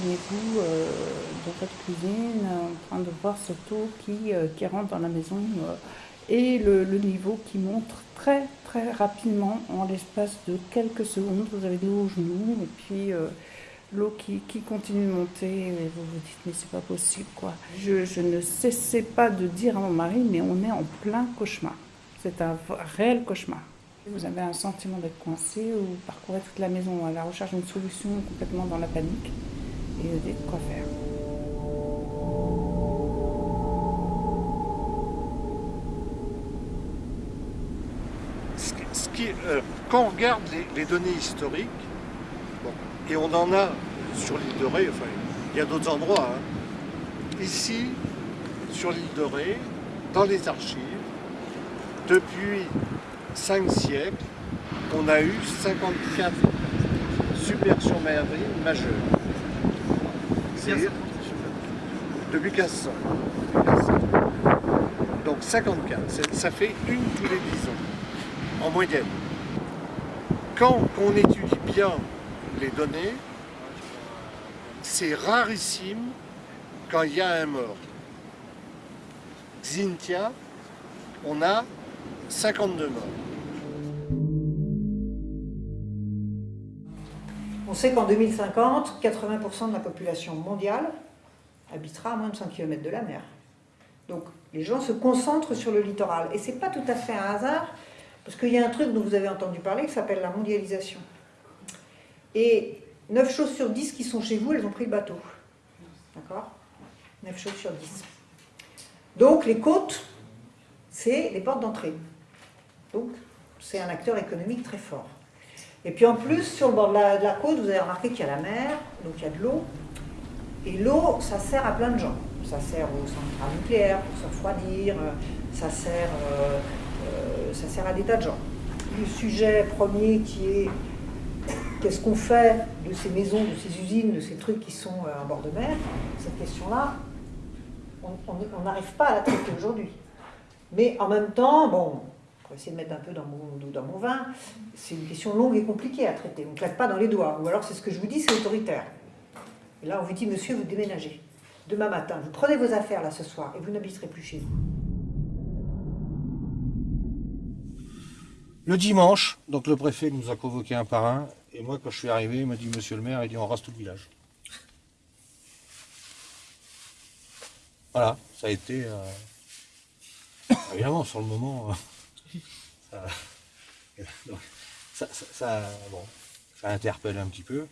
imaginez-vous euh, dans votre cuisine en train de voir cette eau qui, euh, qui rentre dans la maison euh, et le, niveau qui monte très très rapidement en l'espace de quelques secondes. Vous avez de l'eau aux genoux et puis euh, l'eau qui, qui continue de monter et vous vous dites mais c'est pas possible quoi. Je, ne cessais pas de dire à mon mari mais on est en plein cauchemar. C'est un réel cauchemar. Vous avez un sentiment d'être coincé ou parcourez toute la maison à la recherche d'une solution complètement dans la panique et quoi faire. Ce qui- euh, quand on regarde les, données historiques, et on en a sur l'île de Ré, enfin, il y a d'autres endroits. hein. Ici, sur l'île de Ré, dans les archives, depuis cinq siècles, on a eu 54 submersions marines majeures. C'est depuis 1500. Depuis 1500. Donc 54, c'est- ça fait une tous les 10 ans en moyenne. Quand on étudie bien les données, c'est rarissime quand il y a un mort. Xintia, on a 52 morts. On sait qu'en 2050, 80% de la population mondiale habitera à moins de 100 km de la mer. Donc les gens se concentrent sur le littoral. Et c'est pas tout à fait un hasard, parce qu'il y a un truc dont vous avez entendu parler qui s'appelle la mondialisation. Et 9 choses sur 10 qui sont chez vous, elles ont pris le bateau. D'accord? 9 choses sur 10. Donc les côtes, c'est les portes d'entrée. Donc c'est un acteur économique très fort. Et puis en plus, sur le bord de la, côte, vous avez remarqué qu'il y a la mer, donc il y a de l'eau. Et l'eau, ça sert à plein de gens. Ça sert aux centrales nucléaires pour se refroidir, ça sert, euh, euh, ça sert à des tas de gens. Le sujet premier qui est qu'est-ce qu'on fait de ces maisons, de ces usines, de ces trucs qui sont euh, en bord de mer, cette question-là, on on- on n'arrive pas à la traiter aujourd'hui. Mais en même temps, bon, pour essayer de mettre un peu dans mon, dans mon vin, c'est une question longue et compliquée à traiter. On ne claque pas dans les doigts. Ou alors, c'est ce que je vous dis, c'est autoritaire. Et là, on vous dit, monsieur, vous déménagez. Demain matin, vous prenez vos affaires là ce soir et vous n'habiterez plus chez vous. Le dimanche, donc le préfet nous a convoqué un par un, et moi quand je suis arrivé, il m'a dit Monsieur le maire, il dit on rase tout le village. Voilà, ça a été euh, évidemment sur le moment, euh, ça, ça, ça- ça- bon, ça interpelle un petit peu.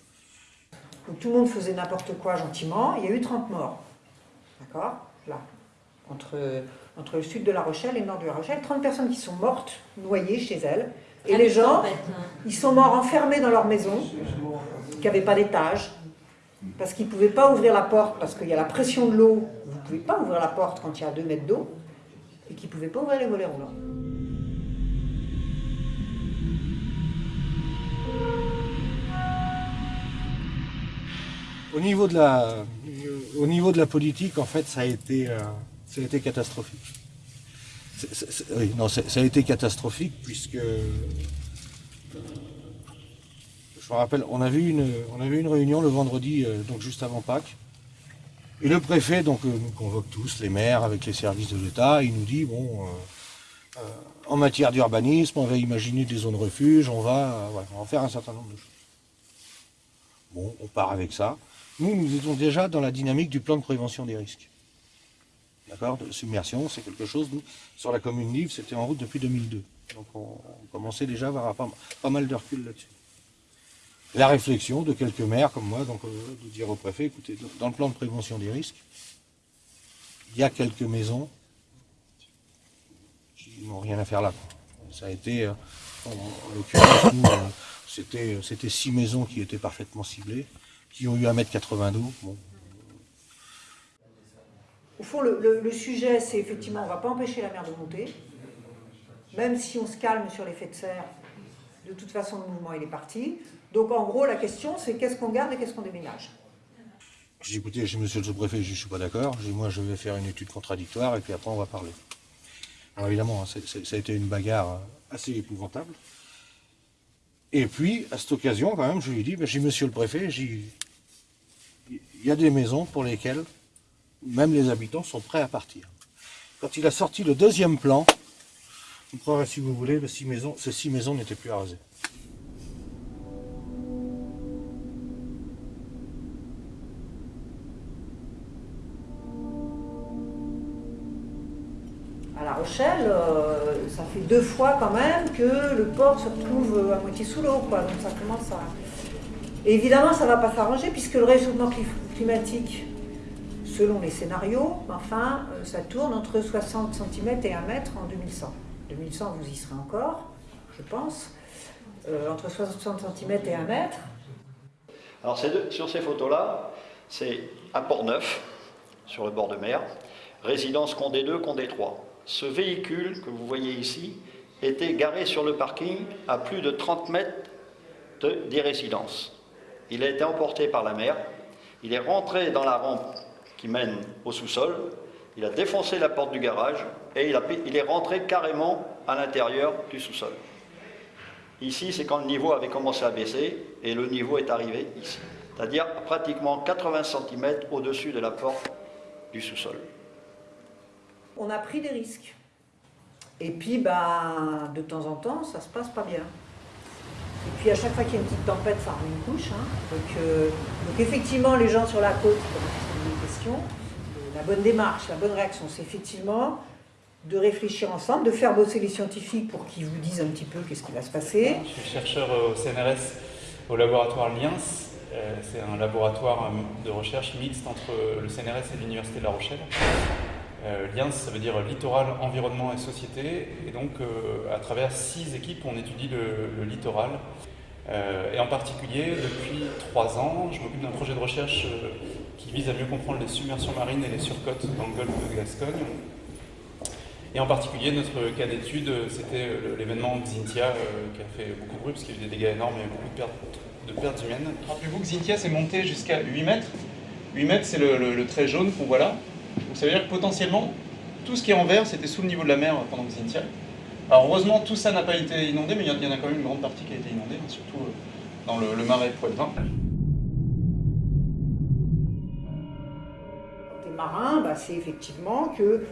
Donc tout le monde faisait n'importe quoi gentiment. Il y a eu 30 morts. D'accord? Là. Entre, entre le sud de La Rochelle et le nord de La Rochelle. 30 personnes qui sont mortes, noyées chez elles. Et les gens, ils sont morts enfermés dans leur maison, qui n'avaient pas d'étage, parce qu'ils ne pouvaient pas ouvrir la porte, parce qu'il y a la pression de l'eau. Vous ne pouvez pas ouvrir la porte quand il y a 2 mètres d'eau, et qu'ils ne pouvaient pas ouvrir les volets roulants. Au niveau de la, au niveau de la politique, en fait, ça a été, euh, ça a été catastrophique. Oui, non, ça a été catastrophique puisque, je me rappelle, on avait une, on une réunion le vendredi, euh, donc juste avant Pâques, et le préfet donc euh, nous convoque tous, les maires, avec les services de l'État, il nous dit bon, en matière d'urbanisme, on va imaginer des zones refuges, on va, on va faire un certain nombre de choses. Bon, on part avec ça. Nous, nous étions déjà dans la dynamique du plan de prévention des risques. D'accord submersion, c'est quelque chose, nous, sur la commune Livre, c'était en route depuis 2002. Donc on, commençait déjà à avoir pas, mal de recul là-dessus. La réflexion de quelques maires comme moi, donc euh, de dire au préfet, écoutez, dans le plan de prévention des risques, il y a quelques maisons qui n'ont rien à faire là. Ça a été, euh, en, en l'occurrence, nous, euh, c'était six maisons qui étaient parfaitement ciblées, qui ont eu 1m80 d'eau. Bon, Au fond, le, le- le sujet, c'est effectivement, on ne va pas empêcher la mer de monter. Même si on se calme sur l'effet de serre, de toute façon, le mouvement, il est parti. Donc, en gros, la question, c'est qu'est-ce qu'on garde et qu'est-ce qu'on déménage? J'ai dit, écoutez, j'ai monsieur le sous-préfet, je ne suis pas d'accord. Moi, je vais faire une étude contradictoire et puis après, on va parler. Alors, évidemment, hein, ça a été une bagarre euh, assez épouvantable. Et puis, à cette occasion, quand même, je lui ai dit, ben, j'ai monsieur le préfet, j'ai il y a des maisons pour lesquelles même les habitants sont prêts à partir. Quand il a sorti le deuxième plan, vous croirez si vous voulez, ces six maisons n'étaient plus à raser. À La Rochelle, euh, ça fait deux fois quand même que le port se retrouve à moitié sous l'eau. Donc évidemment, ça ne va pas s'arranger puisque le réchauffement cli- selon les scénarios, enfin, euh, ça tourne entre 60 cm et 1 mètre en 2100. 2100, vous y serez encore, je pense. Euh, entre 60 cm et 1 mètre. Alors sur ces photos-là, c'est à Port-Neuf, sur le bord de mer, résidence Condé 2, Condé 3. Ce véhicule que vous voyez ici était garé sur le parking à plus de 30 mètres de- des résidences. Il a été emporté par la mer, il est rentré dans la rampe qui mène au sous-sol, il a défoncé la porte du garage et il, est rentré carrément à l'intérieur du sous-sol. Ici, c'est quand le niveau avait commencé à baisser et le niveau est arrivé ici, c'est-à-dire pratiquement 80 cm au-dessus de la porte du sous-sol. On a pris des risques. Et puis, ben, de temps en temps, ça se passe pas bien. Et puis, à chaque fois qu'il y a une petite tempête, ça remet une couche. hein. Donc, euh, donc, effectivement, les gens sur la côte commencent à se. Euh, La bonne démarche, la bonne réaction, c'est effectivement de réfléchir ensemble, de faire bosser les scientifiques pour qu'ils vous disent un petit peu qu'est-ce qui va se passer. Je suis chercheur au CNRS au laboratoire LIANS. Euh, C'est un laboratoire euh, de recherche mixte entre le CNRS et l'Université de La Rochelle. Euh, ça veut dire littoral, environnement et société. Et donc, euh, à travers six équipes, on étudie le, littoral. Euh, et en particulier, depuis trois ans, je m'occupe d'un projet de recherche euh, qui vise à mieux comprendre les submersions marines et les surcotes dans le golfe de Gascogne. Et en particulier, notre cas d'étude, c'était l'événement Xintia qui a fait beaucoup de bruit parce qu'il y a eu des dégâts énormes et beaucoup de pertes, humaines. Rappelez-vous que Xintia s'est monté jusqu'à 8 mètres. 8 mètres, c'est le- le trait jaune qu'on voit là. Donc ça veut dire que potentiellement, tout ce qui est en vert, c'était sous le niveau de la mer pendant Xintia. Alors heureusement, tout ça n'a pas été inondé, mais il y en- a quand même une grande partie qui a été inondée, hein, surtout euh, dans le, le marais Poitevin. Côté marin, bah, c'est effectivement que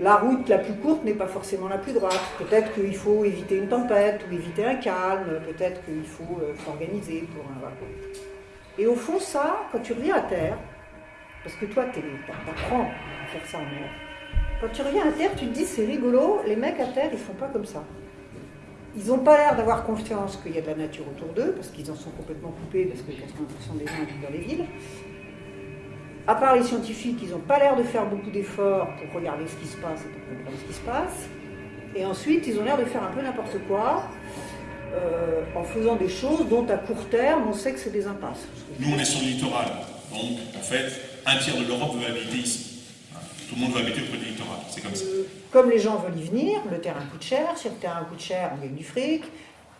la route la plus courte n'est pas forcément la plus droite. Peut-être qu'il faut éviter une tempête ou éviter un calme, peut-être qu'il faut euh, s'organiser pour un. Et au fond, ça, quand tu reviens à terre, parce que toi, tu apprends à faire ça en mer. Quand tu reviens à terre, tu te dis c'est rigolo, les mecs à terre, ils font pas comme ça. Ils n'ont pas l'air d'avoir confiance qu'il y a de la nature autour d'eux, parce qu'ils en sont complètement coupés, parce que 80% des gens habitent dans les villes. À part les scientifiques, ils n'ont pas l'air de faire beaucoup d'efforts pour regarder ce qui se passe et pour comprendre ce qui se passe. Et ensuite, ils ont l'air de faire un peu n'importe quoi, euh, en faisant des choses dont à court terme, on sait que c'est des impasses. Nous, on est sur le littoral. Donc, en fait, un tiers de l'Europe veut habiter ici. Tout le monde veut habiter auprès du littoral. C'est comme ça. Euh, Comme les gens veulent y venir, le terrain coûte cher. Si le terrain coûte cher, on gagne du fric.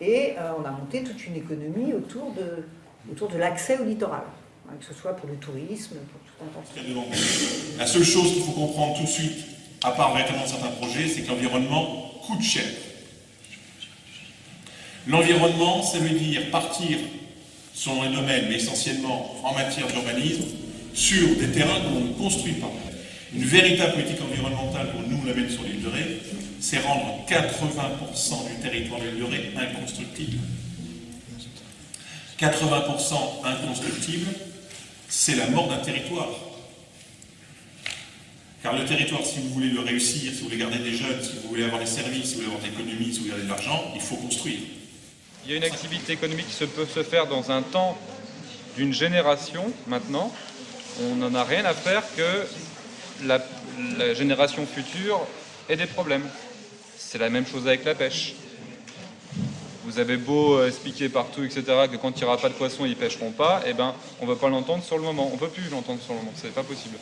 Et euh, on a monté toute une économie autour de, autour de l'accès au littoral. Hein, que ce soit pour le tourisme, pour tout un tas de. La seule chose qu'il faut comprendre tout de suite, à part véritablement certains projets, c'est que l'environnement coûte cher. L'environnement, ça veut dire partir selon les domaines, mais essentiellement en matière d'urbanisme, sur des terrains que l'on ne construit pas. Une véritable politique environnementale, pour nous la mettre sur l'île de Ré, c'est rendre 80% du territoire de l'île de Ré inconstructible. 80% inconstructible, c'est la mort d'un territoire. Car le territoire, si vous voulez le réussir, si vous voulez garder des jeunes, si vous voulez avoir des services, si vous voulez avoir de l'économie, si vous voulez garder de l'argent, il faut construire. Il y a une activité économique qui peut se faire dans un temps d'une génération maintenant. On n'en a rien à faire que la, génération future ait des problèmes. C'est la même chose avec la pêche. Vous avez beau euh, expliquer partout, etc., que quand il n'y aura pas de poissons, ils ne pêcheront pas, eh ben, on ne va pas l'entendre sur le moment. On ne peut plus l'entendre sur le moment, c'est pas possible.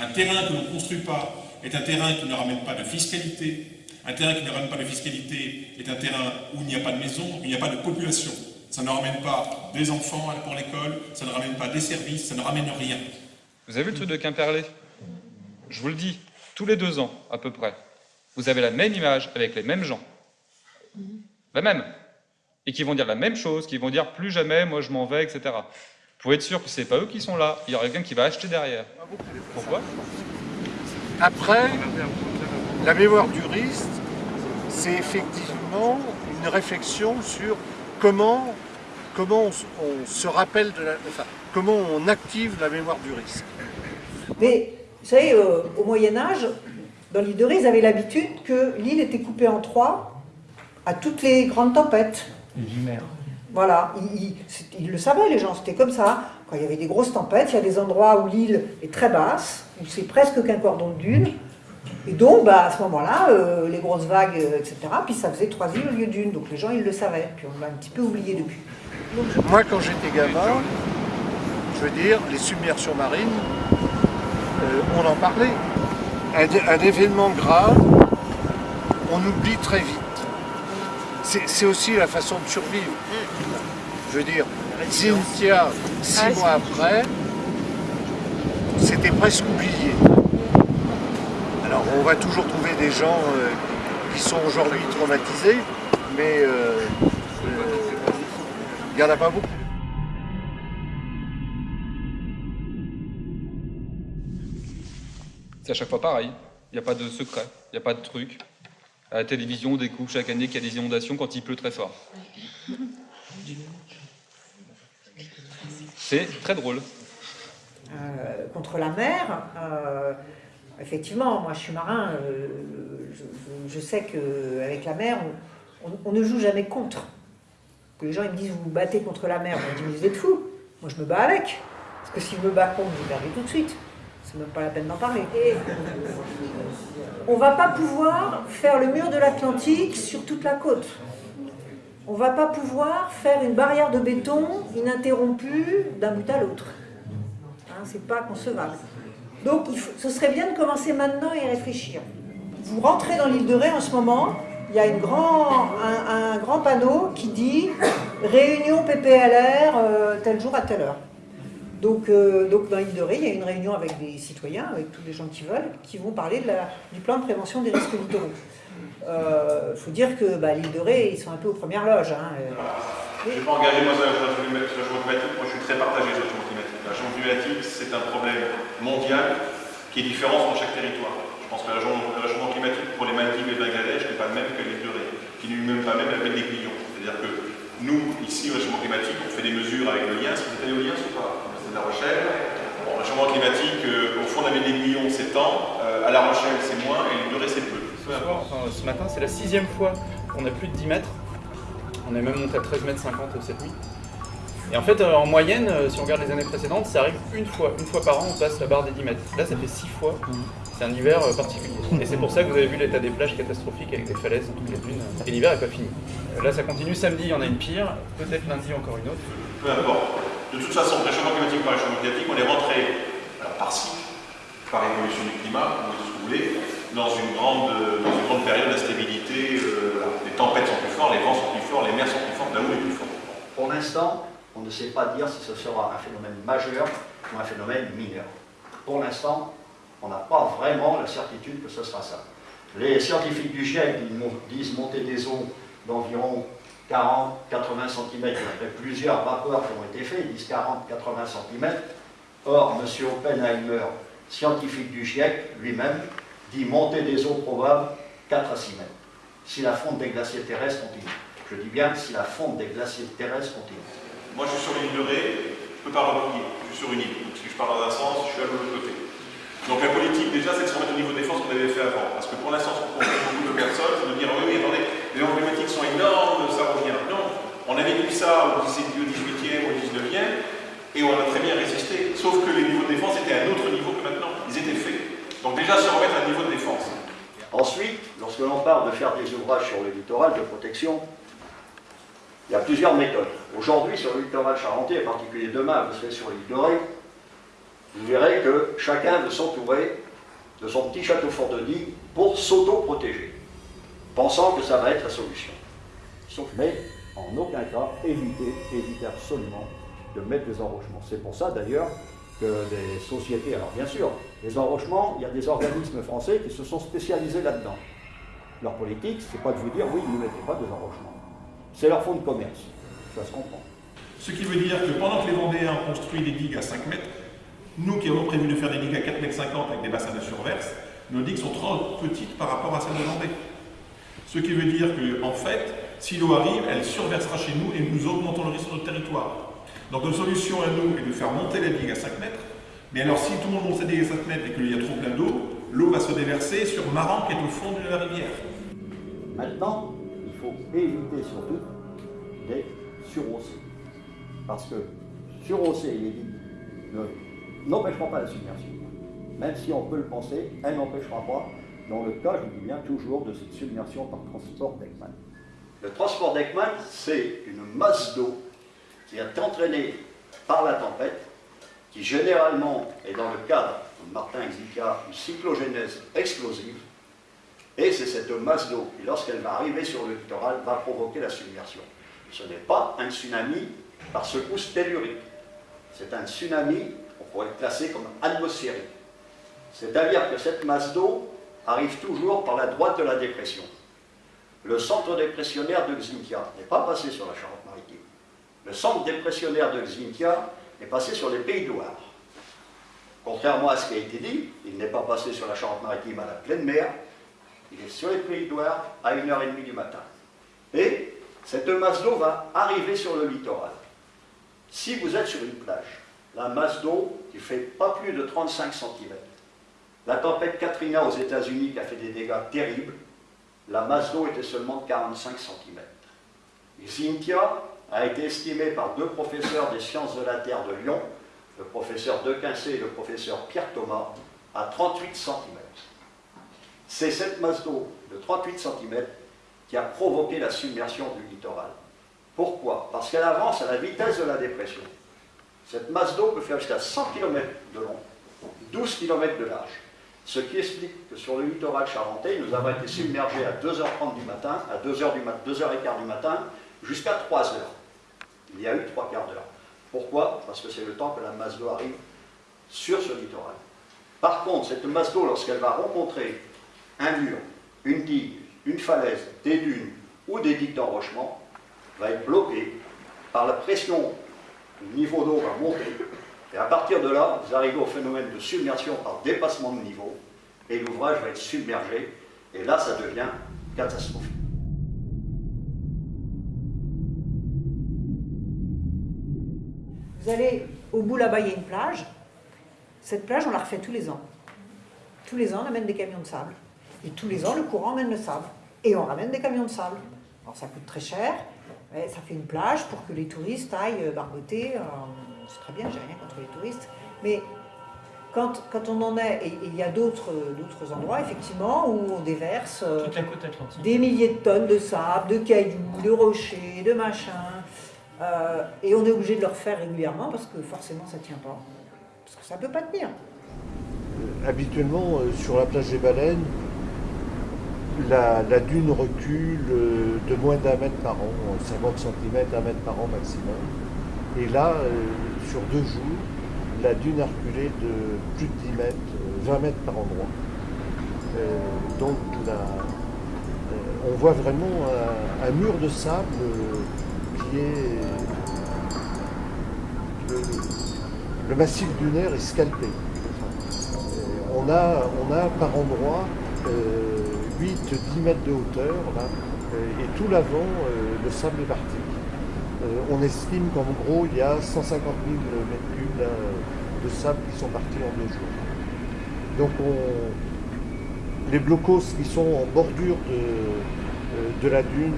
Un terrain que l'on ne construit pas est un terrain qui ne ramène pas de fiscalité. Un terrain qui ne ramène pas de fiscalité est un terrain où il n'y a pas de maison, où il n'y a pas de population. Ça ne ramène pas des enfants pour l'école, ça ne ramène pas des services, ça ne ramène rien. Vous avez vu le truc de Quimperlé? Je vous le dis, tous les deux ans à peu près, vous avez la même image avec les mêmes gens. La même. Et qui vont dire la même chose, qui vont dire plus jamais, moi je m'en vais, etc. Vous pouvez être sûr que ce n'est pas eux qui sont là, il y aura quelqu'un qui va acheter derrière. Pourquoi? Après, la mémoire du risque, c'est effectivement une réflexion sur comment, comment on, se rappelle de la, enfin, comment on active la mémoire du risque? Mais, vous savez, euh, au Moyen-Âge, dans l'île de Ré, ils avaient l'habitude que l'île était coupée en trois à toutes les grandes tempêtes. Voilà, ils, le savaient les gens, c'était comme ça. Quand il y avait des grosses tempêtes, il y a des endroits où l'île est très basse, où c'est presque qu'un cordon de dunes. Et donc, bah, à ce moment-là, euh, les grosses vagues, euh, etc., puis ça faisait trois îles au lieu d'une. Donc les gens, ils le savaient. Puis on l'a un petit peu oublié depuis. Moi, quand j'étais gamin, je veux dire, les submersions marines, euh, on en parlait. un événement grave, on oublie très vite c'est aussi la façon de survivre. Je veux dire, Cynthia, six ah, mois après, c'était presque oublié. Alors on va toujours trouver des gens euh, qui sont aujourd'hui traumatisés, mais euh, euh, il n'y en a pas beaucoup. C'est à chaque fois pareil, il n'y a pas de secret, il n'y a pas de truc à la télévision, on découvre chaque année qu'il y a des inondations quand il pleut très fort. C'est très drôle. Euh, contre la mer, euh, effectivement, moi je suis marin, euh, je, sais qu'avec la mer, on, ne joue jamais contre. les gens ils me disent vous vous battez contre la mer, on me dit vous êtes fous, moi je me bats avec. Parce que si je me bats contre, vous perdez tout de suite. C'est même pas la peine d'en parler. on va pas pouvoir faire le mur de l'Atlantique sur toute la côte. On va pas pouvoir faire une barrière de béton ininterrompue d'un bout à l'autre. Hein, c'est pas concevable. Donc ce serait bien de commencer maintenant et réfléchir. Vous rentrez dans l'île de Ré en ce moment, il y a un, grand panneau qui dit « Réunion PPLR, euh, tel jour à telle heure ». Donc, euh, donc dans l'île de Ré, il y a une réunion avec des citoyens, avec tous les gens qui veulent, qui vont parler la, du plan de prévention des risques littoraux. Il euh, faut dire que bah, l'île de Ré, ils sont un peu aux premières loges. Hein. Je n'ai pas engagé moi sur changement climatique, moi je suis très partagé sur changement climatique. C'est un problème mondial qui est différent dans chaque territoire. Je pense que le changement climatique pour les Maldives et Bangladesh n'est pas le même que de Ré, qui n'est même pas même avec les millions. C'est-à-dire que nous, ici, au changement climatique, on fait des mesures avec le lien. Que vous êtes allé au lien ou pas la Rochelle. Le changement climatique, euh, au fond, on avait des millions, c'est temps. Euh, à La Rochelle, c'est moins, et de Ré, c'est peu. ce matin, c'est la sixième fois qu'on a plus de 10 mètres. On est même monté à 13 mètres 50 cette nuit. Et en fait, euh, en moyenne, si on regarde les années précédentes, ça arrive une fois. Une fois par an, on passe la barre des 10 mètres. Là, ça fait 6 fois. C'est un hiver particulier. Et c'est pour ça que vous avez vu l'état des plages catastrophiques avec des falaises dans toutes les dunes. Et l'hiver n'est pas fini. Là, ça continue samedi, il y en a une pire. Peut-être lundi, encore une autre. Peu importe. De toute façon, réchauffement climatique par réchauffement climatique, on est rentré, alors par cycle, par évolution du climat, ce que vous voulez, dans une grande, dans une grande période d'instabilité. Euh, les tempêtes sont plus fortes, les vents sont plus forts, les mers sont plus fortes, la est plus forte. Pour l'instant, on ne sait pas dire si ce sera un phénomène majeur ou un phénomène mineur. Pour l'instant, on n'a pas vraiment la certitude que ce sera ça. Les scientifiques du GIEC disent monter des eaux d'environ 40, 80 cm. Il y a plusieurs rapports qui ont été faits, ils disent 40, 80 cm. Or, M. Oppenheimer, scientifique du GIEC, lui-même, dit monter des eaux probables 4 à 6 mètres, si la fonte des glaciers terrestres continue. Je dis bien si la fonte des glaciers terrestres continue. Moi, je suis sur l'île de Ré, je ne peux pas replier, je suis sur une île. Donc, si je pars dans un sens, je suis à l'autre côté. Donc, la politique, déjà, c'est de se remettre au niveau de défense qu'on avait fait avant. Parce que pour l'instant, ce qu'on beaucoup de personnes, c'est de dire oui, attendez, les emblématiques sont énormes, ça revient. Non, on a vécu ça au 18e, au 19e, et on a très bien résisté. Sauf que les niveaux de défense étaient à un autre niveau que maintenant. Ils étaient faits. Donc déjà, se remettre à un niveau de défense. Ensuite, lorsque l'on parle de faire des ouvrages sur le littoral de protection, il y a plusieurs méthodes. Aujourd'hui, sur le littoral charentais, en particulier demain, vous serez sur l'île de Ré, vous verrez que chacun veut s'entourer de son petit château fort de pour s'auto-protéger pensant que ça va être la solution. Mais en aucun cas, éviter, éviter absolument de mettre des enrochements. C'est pour ça d'ailleurs que les sociétés, alors bien sûr, les enrochements, il y a des organismes français qui se sont spécialisés là-dedans. Leur politique, c'est pas de vous dire oui, ne mettez pas des enrochements. C'est leur fonds de commerce, ça se comprend. Ce qui veut dire que pendant que les Vendéens ont construit des digues à 5 mètres, nous qui avons prévu de faire des digues à 4 mètres 50 avec des bassins de surverse, nos digues sont trop petites par rapport à celles de Vendée. Ce qui veut dire que, en fait, si l'eau arrive, elle surversera chez nous et nous augmentons le risque sur notre territoire. Donc notre solution à nous est de faire monter la digue à 5 mètres, mais alors si tout le monde monte sa digue à 5 mètres et qu'il y a trop plein d'eau, l'eau va se déverser sur Maran qui est au fond de la rivière. Maintenant, éviter surtout des surhausser. Parce que surhausser les digues n'empêchera pas la submersion. Même si on peut le penser, elle n'empêchera pas, dans le cas, je dis bien toujours, de cette submersion par transport d'Ekman. Le transport d'Ekman, c'est une masse d'eau qui est entraînée par la tempête, qui généralement est dans le cadre, comme Martin expliqua, une cyclogénèse explosive, et c'est cette masse d'eau qui, lorsqu'elle va arriver sur le littoral, va provoquer la submersion. Ce n'est pas un tsunami par secousse tellurique. C'est un tsunami, on pourrait le classer comme atmosphérique. C'est-à-dire que cette masse d'eau arrive toujours par la droite de la dépression. Le centre dépressionnaire de Xintia n'est pas passé sur la Charente-Maritime. Le centre dépressionnaire de Xintia est passé sur les Pays Loire. Contrairement à ce qui a été dit, il n'est pas passé sur la Charente-Maritime à la pleine mer, il est sur les Pays de à 1h30 du matin. Et cette masse d'eau va arriver sur le littoral. Si vous êtes sur une plage, la masse d'eau qui fait pas plus de 35 cm, la tempête Katrina aux États-Unis qui a fait des dégâts terribles, la masse d'eau était seulement de 45 cm. Xintia a été estimé par deux professeurs des sciences de la Terre de Lyon, le professeur De Quincé et le professeur Pierre Thomas, à 38 cm. C'est cette masse d'eau de 38 cm qui a provoqué la submersion du littoral. Pourquoi? Parce qu'elle avance à la vitesse de la dépression. Cette masse d'eau peut faire jusqu'à 100 km de long, 12 km de large. Ce qui explique que sur le littoral charentais, nous avons été submergés à 2h30 du matin, à 2h du mat 2h15 du matin, jusqu'à 3h. Il y a eu trois quarts d'heure. Pourquoi? Parce que c'est le temps que la masse d'eau arrive sur ce littoral. Par contre, cette masse d'eau, lorsqu'elle va rencontrer un mur, une digue, une falaise, des dunes ou des digues d'enrochement, va être bloquée par la pression, le niveau d'eau va monter, et à partir de là, vous arrivez au phénomène de submersion par dépassement de niveau, et l'ouvrage va être submergé, et là, ça devient catastrophique. Vous allez au bout là-bas, il y a une plage. Cette plage, on la refait tous les ans. Tous les ans, on amène des camions de sable. Et tous les ans, le courant amène le sable. Et on ramène des camions de sable. Alors ça coûte très cher, mais ça fait une plage pour que les touristes aillent barboter. Euh, c'est très bien, j'ai rien contre les touristes. Mais quand, quand on en est, et il y a d'autres endroits effectivement où on déverse euh, Toute la côte atlantique. des milliers de tonnes de sable, de cailloux, de rochers, de machins. Euh, et on est obligé de le refaire régulièrement parce que forcément ça ne tient pas. Parce que ça ne peut pas tenir. Habituellement, sur la plage des baleines, la, dune recule euh, de moins d'un mètre par an, 50 cm, un mètre par an maximum. Et là, euh, sur deux jours, la dune a reculé de plus de 10 mètres, euh, 20 mètres par endroit. Euh, donc la- euh, on voit vraiment un, mur de sable euh, qui est... Le, massif dunaire est scalpé. Euh, On a, on a par endroit 8-10 mètres de hauteur, euh, et tout l'avant, euh, le sable est parti. Euh, on estime qu'en gros, il y a 150 000 mètres cubes de sable qui sont partis en deux jours. Donc on- les blocos qui sont en bordure de, de la dune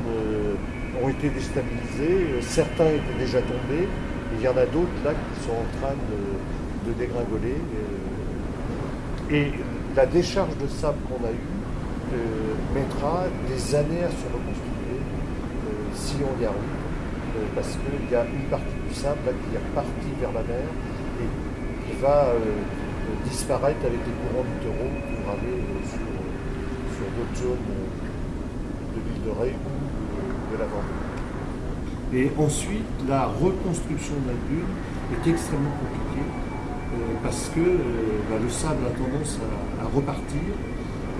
ont été déstabilisés. Certains étaient déjà tombés. et Il y en a d'autres là qui sont en train de, de dégringoler. Et la décharge de sable qu'on a eue mettra des années à se reconstruire euh, si on y arrive. Euh, parce qu'il y a une partie du sable qui est repartie vers la mer et qui va euh, disparaître avec les courants littoraux pour aller euh, sur, d'autres zones euh, de l'île de Ré ou euh, de la Vendée. Et ensuite, la reconstruction de la dune est extrêmement compliquée euh, parce que euh, bah, le sable a tendance à repartir.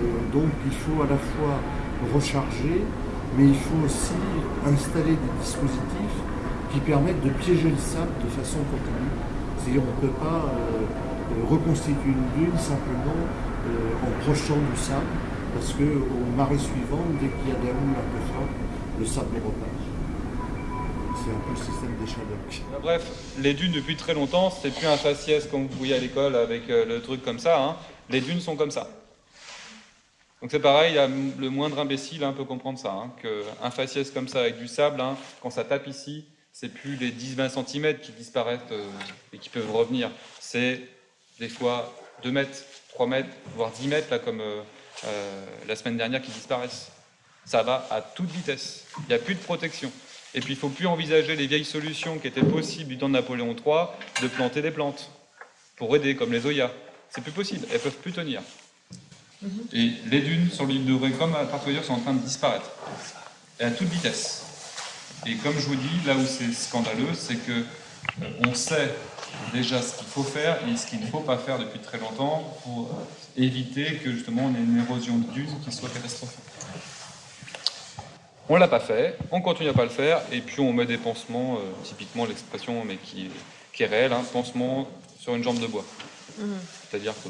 Euh, donc il faut à la fois recharger, mais il faut aussi installer des dispositifs qui permettent de piéger le sable de façon continue. C'est-à-dire on ne peut pas reconstituer une dune simplement en projetant du sable, parce qu'au marais suivant, dès qu'il y a des houles un peu le sable repart. C'est un peu le système des Shadocks. Bref, les dunes depuis très longtemps, c'est plus un faciès comme vous voyez à l'école avec le truc comme ça. Hein. Les dunes sont comme ça. Donc c'est pareil, le moindre imbécile hein, peut comprendre ça, hein, qu'un faciès comme ça avec du sable, hein, quand ça tape ici, c'est plus les 10-20 cm qui disparaissent euh, et qui peuvent revenir, c'est des fois 2 mètres, 3 mètres, voire 10 mètres, là, comme euh, euh, la semaine dernière, qui disparaissent. Ça va à toute vitesse, il n'y a plus de protection. Et puis il ne faut plus envisager les vieilles solutions qui étaient possibles du temps de Napoléon III, de planter des plantes, pour aider, comme les Oyas. C'est plus possible, elles ne peuvent plus tenir. Et les dunes sur l'île de Ré, comme à Partoyeur, sont en train de disparaître. Et à toute vitesse. Et comme je vous dis, là où c'est scandaleux, c'est que euh, on sait déjà ce qu'il faut faire et ce qu'il ne faut pas faire depuis très longtemps pour euh, éviter que justement on ait une érosion de dunes qui soit catastrophique. On ne l'a pas fait, on continue à pas le faire, et puis on met des pansements, euh, typiquement l'expression, mais qui, est réelle, hein, pansement sur une jambe de bois. Mmh. C'est-à-dire que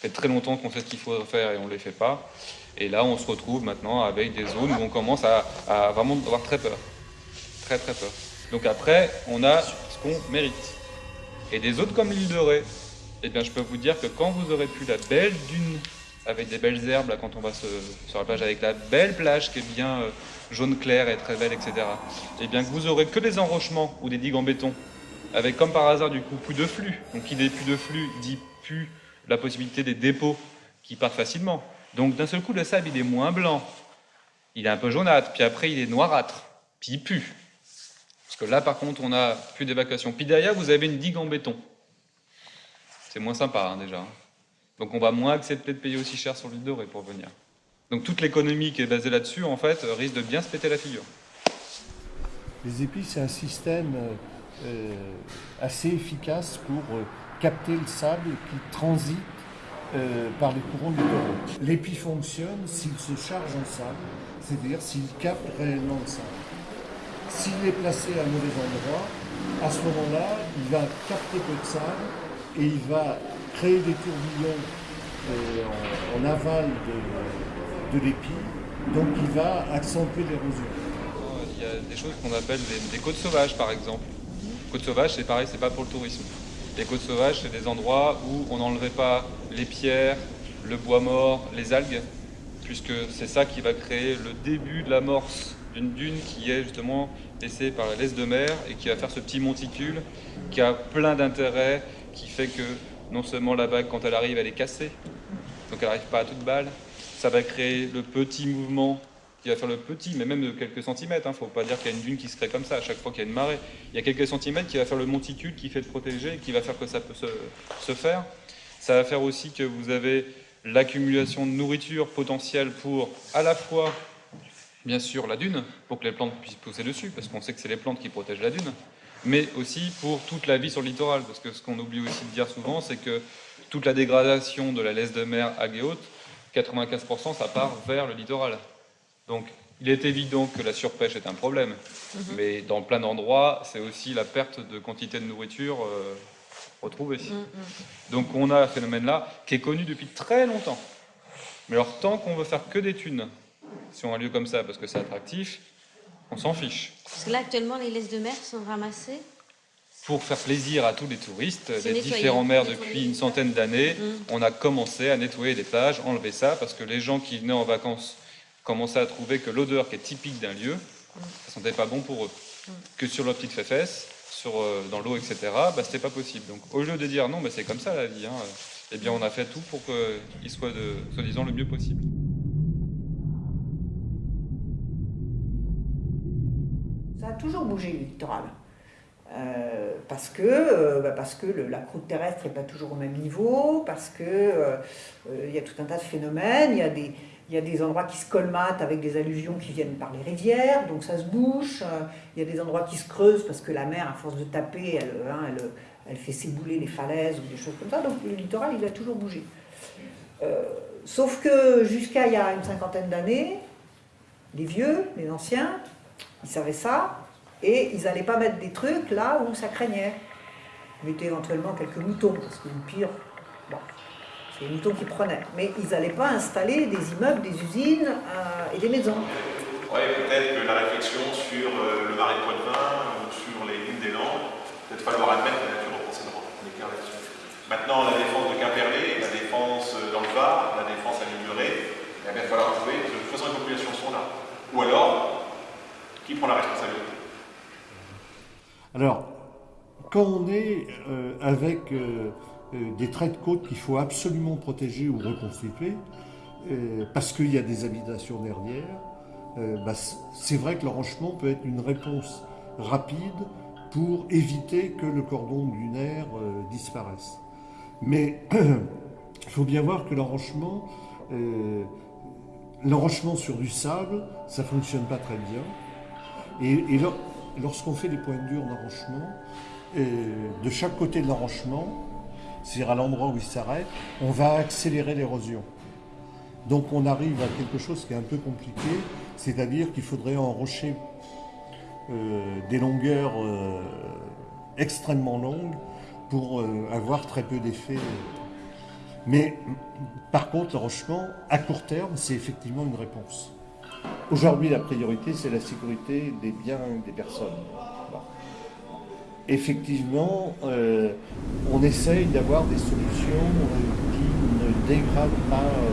fait très longtemps qu'on sait ce qu'il faut faire et on ne les fait pas. Et là, on se retrouve maintenant avec des zones où on commence à, vraiment avoir très peur. Très très peur. Donc après, on a ce qu'on mérite. Et des autres comme l'île de Ré, eh bien, je peux vous dire que quand vous aurez plus la belle dune avec des belles herbes, là, quand on va sur la plage avec la belle plage qui est bien euh, jaune clair et très belle, etc., eh bien, que vous aurez que des enrochements ou des digues en béton, avec comme par hasard du coup plus de flux. Donc qui dit plus de flux dit plus la possibilité des dépôts qui partent facilement. Donc d'un seul coup, le sable, il est moins blanc. Il est un peu jaunâtre, puis après, il est noirâtre, puis il pue. Parce que là, par contre, on n'a plus d'évacuation. Puis derrière, vous avez une digue en béton. C'est moins sympa, hein, déjà. Donc on va moins accepter de payer aussi cher sur l'île dorée pour venir. Donc toute l'économie qui est basée là-dessus, en fait, risque de bien se péter la figure. Les épices, c'est un système euh, assez efficace pour euh, capter le sable qui transite euh, par les courants littoraux. L'épi fonctionne s'il se charge en sable, c'est-à-dire s'il capte réellement le sable. S'il est placé à un mauvais endroit, à ce moment-là, il va capter peu de sable et il va créer des tourbillons euh, en, aval de, l'épi, donc il va accentuer l'érosion. Il y a des choses qu'on appelle des, côtes sauvages, par exemple. Côtes sauvages, c'est pareil, c'est pas pour le tourisme. Les côtes sauvages, c'est des endroits où on n'enlevait pas les pierres, le bois mort, les algues, puisque c'est ça qui va créer le début de l'amorce d'une dune qui est justement laissée par la laisse de mer et qui va faire ce petit monticule qui a plein d'intérêts, qui fait que non seulement la vague, quand elle arrive, elle est cassée, donc elle n'arrive pas à toute balle, ça va créer le petit mouvement qui va faire le petit, mais même de quelques centimètres. Il hein. ne faut pas dire qu'il y a une dune qui se crée comme ça à chaque fois qu'il y a une marée. Il y a quelques centimètres qui va faire le monticule qui fait de protéger qui va faire que ça peut se, faire. Ça va faire aussi que vous avez l'accumulation de nourriture potentielle pour à la fois, bien sûr, la dune, pour que les plantes puissent pousser dessus, parce qu'on sait que c'est les plantes qui protègent la dune, mais aussi pour toute la vie sur le littoral, parce que ce qu'on oublie aussi de dire souvent, c'est que toute la dégradation de la laisse de mer à haute, 95% ça part vers le littoral. Donc, il est évident que la surpêche est un problème, mhm. mais dans plein d'endroits, c'est aussi la perte de quantité de nourriture euh, retrouvée. Mhm, mhm. Donc, on a un phénomène-là qui est connu depuis très longtemps. Mais alors, tant qu'on veut faire que des thunes sur un lieu comme ça, parce que c'est attractif, on s'en fiche. Parce que là, actuellement, les laisses de mer sont ramassées pour faire plaisir à tous les touristes des différents mers depuis une centaine d'années, on a commencé à nettoyer les plages, enlever ça, parce que les gens qui venaient en vacances commençaient à trouver que l'odeur qui est typique d'un lieu, ça sentait pas bon pour eux. Que sur leur petite fesse, sur, euh, dans l'eau, etc., bah, c'était pas possible. Donc au lieu de dire non, mais c'est comme ça la vie, hein, eh bien on a fait tout pour qu'il soit, soi-disant, le mieux possible. Ça a toujours bougé le littoral. Euh, parce que, euh, bah, parce que la croûte terrestre n'est pas toujours au même niveau, parce qu'il il y a tout un tas de phénomènes, il y a des, il y a des endroits qui se colmatent avec des alluvions qui viennent par les rivières, donc ça se bouche. Il y a des endroits qui se creusent parce que la mer, à force de taper, elle, hein, elle, fait s'ébouler les falaises ou des choses comme ça. Donc le littoral, il a toujours bougé. Euh, sauf que jusqu'à il y a une cinquantaine d'années, les vieux, les anciens, ils savaient ça, Et ils n'allaient pas mettre des trucs là où ça craignait. Ils mettaient éventuellement quelques moutons, parce que le pire, c'est les moutons qui prenaient. Mais ils n'allaient pas installer des immeubles, des usines euh, et des maisons. Oui, peut-être que la réflexion sur euh, le marais de Poitvin ou sur les lignes des Landes, peut-être falloir admettre que la nature clair là-dessus. Maintenant, la défense de Quimperlé, la défense euh, dans le Var, la défense à Liguré, il va falloir trouver, de toute façon les populations sont là. Ou alors, qui prend la responsabilité? Alors, quand on est euh, avec des traits de côte qu'il faut absolument protéger ou reconstituer, euh, parce qu'il y a des habitations derrière, euh, bah, c'est vrai que l'enrochement peut être une réponse rapide pour éviter que le cordon dunaire euh, disparaisse. Mais il faut bien voir que l'enrochement, euh, sur du sable, ça fonctionne pas très bien. Et, et lor- lorsqu'on fait des points durs d'enrochement, euh, de chaque côté de l'enrochement, c'est-à-dire à l'endroit où il s'arrête, on va accélérer l'érosion. Donc on arrive à quelque chose qui est un peu compliqué, c'est-à-dire qu'il faudrait enrocher euh, des longueurs euh, extrêmement longues pour euh, avoir très peu d'effet. Mais par contre, l'enrochement, à court terme, c'est effectivement une réponse. Aujourd'hui, la priorité, c'est la sécurité des biens des personnes. Effectivement, euh, on essaye d'avoir des solutions euh, qui ne dégradent pas euh,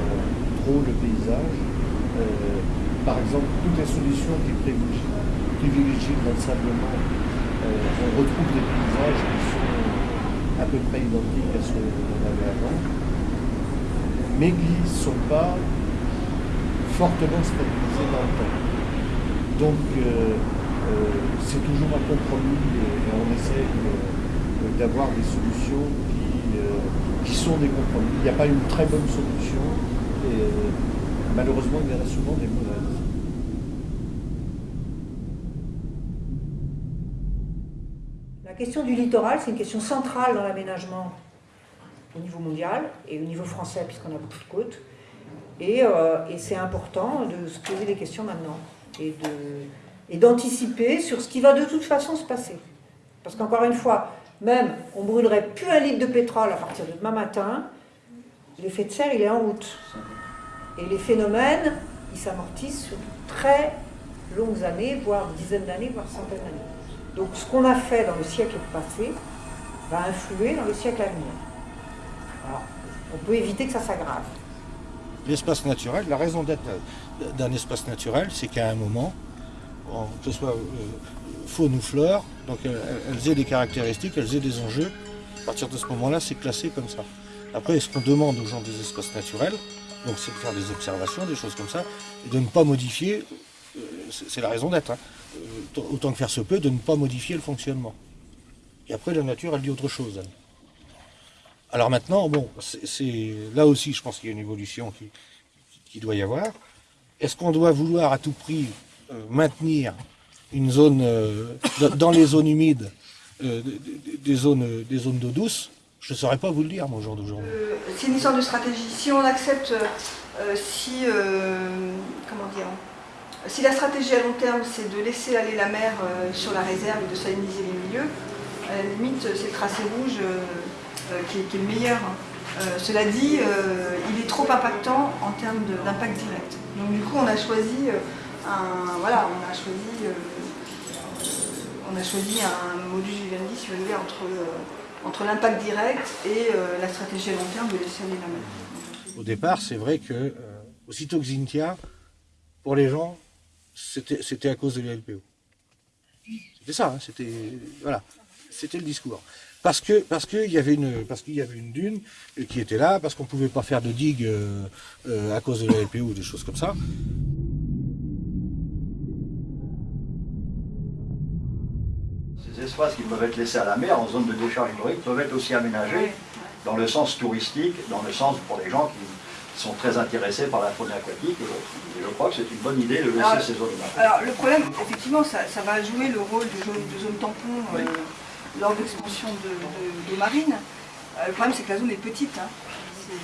trop le paysage. Par exemple, toutes les solutions qui privilégient, privilégient on retrouve des paysages qui sont à peu près identiques à ceux qu'on avait avant, mais qui ne sont pas fortement stabilisés dans le temps. Donc, c'est toujours un compromis d'avoir des solutions qui, euh, qui sont des compromis. Il n'y a pas une très bonne solution et malheureusement, il y en a souvent des mauvaises. La question du littoral, c'est une question centrale dans l'aménagement au niveau mondial et au niveau français, puisqu'on a beaucoup de côtes. Et, euh, c'est important de se poser des questions maintenant et d'anticiper sur ce qui va de toute façon se passer. Parce qu'encore une fois, même on brûlerait plus un litre de pétrole à partir de demain matin, l'effet de serre il est en route. Et les phénomènes, ils s'amortissent sur de très longues années, voire dizaines d'années, voire centaines d'années. Donc ce qu'on a fait dans le siècle passé va influer dans le siècle à venir. On peut éviter que ça s'aggrave. L'espace naturel, la raison d'être d'un espace naturel, c'est qu'à un moment, en- que ce soit euh, faune ou flore, donc elles, elles aient des caractéristiques, elles aient des enjeux. À partir de ce moment-là, c'est classé comme ça. Après, ce qu'on demande aux gens des espaces naturels, donc c'est de faire des observations, des choses comme ça, et de ne pas modifier, euh, c'est la raison d'être, hein, euh, autant que faire se peut, de ne pas modifier le fonctionnement. Et après, la nature, elle dit autre chose. Alors maintenant, bon, c'est là aussi, je pense qu'il y a une évolution qui, qui doit y avoir. Est-ce qu'on doit vouloir à tout prix euh, maintenir une zone euh, dans- les zones humides, euh, des- zones, des zones d'eau douce Je ne saurais pas vous le dire, au jour d'aujourd'hui. Euh, c'est une histoire de stratégie. Si on accepte, si, comment dire, si la stratégie à long terme c'est de laisser aller la mer sur la réserve et de saliniser les milieux, à la limite c'est le tracé rouge qui, est, qui est le meilleur. hein. Cela dit, il est trop impactant en termes d'impact direct. Donc du coup on a choisi un, voilà, on a choisi, on a choisi un modus vivendi, si vous voulez, entre entre l'impact direct et euh, la stratégie à long terme de laisser aller la mer. Au départ, c'est vrai que, euh, aussitôt que Zintia, pour les gens, c'était à cause de la LPO. C'était ça, hein, c'était voilà, c'était le discours. Parce que parce qu'il y avait une parce qu'il y avait une dune qui était là, parce qu'on pouvait pas faire de digue euh, à cause de la LPO ou des choses comme ça. Espaces qui peuvent être laissés à la mer en zone de décharge hydraulique peuvent être aussi aménagés dans le sens touristique, dans le sens pour les gens qui sont très intéressés par la faune aquatique. Et je crois que c'est une bonne idée de laisser Alors, ces zones-là. Alors le problème, effectivement, ça, ça va jouer le rôle de zone, de zone tampon euh, lors d'expansion de, de, d'eau marine. Euh, le problème, c'est que la zone est petite. hein.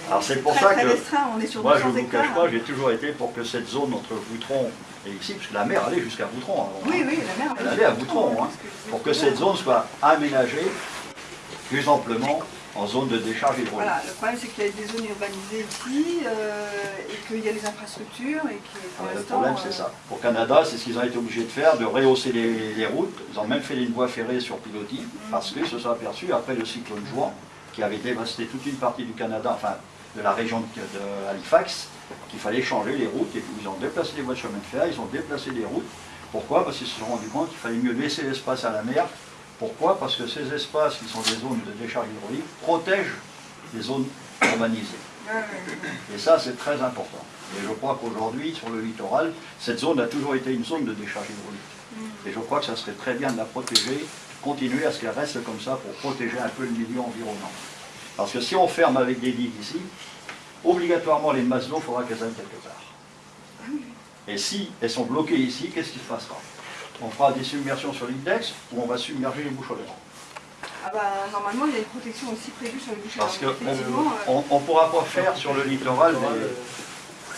Alors c'est pour très, ça très que restreint, on est sur moi je 200 ne vous hectares. cache pas, j'ai toujours été pour que cette zone entre Voutron et ici, parce que la mer allait jusqu'à Voutron avant. Oui, oui, la mer. Elle allait à Voutron, hein, pour que cette zone soit aménagée plus amplement en zone de décharge hydraulique. Voilà, le problème c'est qu'il y a des zones urbanisées ici euh, et qu'il y a les infrastructures et que pour Le problème, c'est euh, ça. Pour Canada, c'est ce qu'ils ont été obligés de faire, de rehausser les, les routes. Ils ont même fait une voie ferrée sur pilotis, parce qu'ils se sont aperçus, après le cyclone Juan, qui avait dévasté toute une partie du Canada, enfin de la région de, Halifax, qu'il fallait changer les routes. Et puis ils ont déplacé les voies de chemin de fer, ils ont déplacé les routes. Pourquoi? Parce qu'ils se sont rendus compte qu'il fallait mieux laisser l'espace à la mer. Pourquoi? Parce que ces espaces, qui sont des zones de décharge hydraulique, protègent les zones urbanisées. Et ça, c'est très important. Et je crois qu'aujourd'hui, sur le littoral, cette zone a toujours été une zone de décharge hydraulique. Et je crois que ça serait très bien de la protéger, continuer à ce qu'elle reste comme ça pour protéger un peu le milieu environnant. Parce que si on ferme avec des digues ici, obligatoirement les masses d'eau, il faudra qu'elles aillent quelque part. Et si elles sont bloquées ici, qu'est-ce qui se passera? On fera des submersions sur l'index ou on va submerger les bouches Ah bah, normalement, il y a une protection aussi prévue sur les bouches Parce qu'on Effectivement, euh, ne pourra pas faire sur le littoral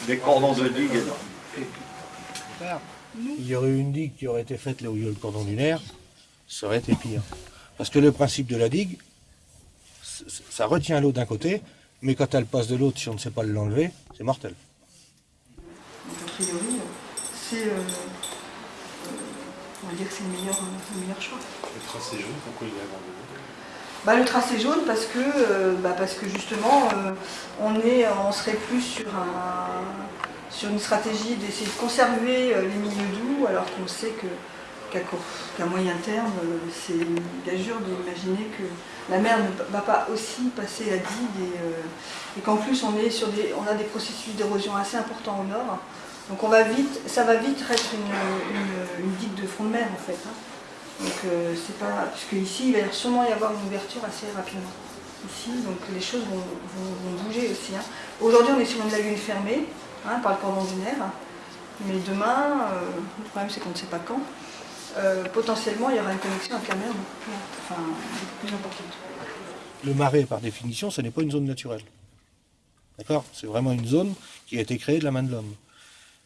des, des cordons de digues énormes. Il y aurait eu une digue qui aurait été faite là où il y a le cordon dunaire, ça aurait été pire. Parce que le principe de la digue, ça retient l'eau d'un côté, mais quand elle passe de l'autre, si on ne sait pas l'enlever, c'est mortel. donc, a priori, c'est. euh, euh, on va dire que c'est le meilleur, le meilleur choix. Le tracé jaune, pourquoi il est abandonné Bah, le tracé jaune parce que, euh, bah, parce que justement euh, on, est, on serait plus sur, un, sur une stratégie d'essayer de conserver les milieux doux alors qu'on sait que qu'à moyen terme c'est une gageure d'imaginer que la mer ne va pas aussi passer la digue et, euh, et qu'en plus on, est sur des, on a des processus d'érosion assez importants au nord. Donc on va vite, ça va vite être une, digue de fond de mer en fait. hein. Donc euh, c'est pas. Puisque ici, il va sûrement y avoir une ouverture assez rapidement. Ici, donc les choses vont bouger aussi. hein. Aujourd'hui, on est sur une lagune fermée hein, par le cordon dunaire. Mais demain, euh, le problème c'est qu'on ne sait pas quand. Euh, potentiellement, il y aura une connexion plus, enfin, beaucoup plus importante. Le marais, par définition, ce n'est pas une zone naturelle. D'accord? C'est vraiment une zone qui a été créée de la main de l'homme.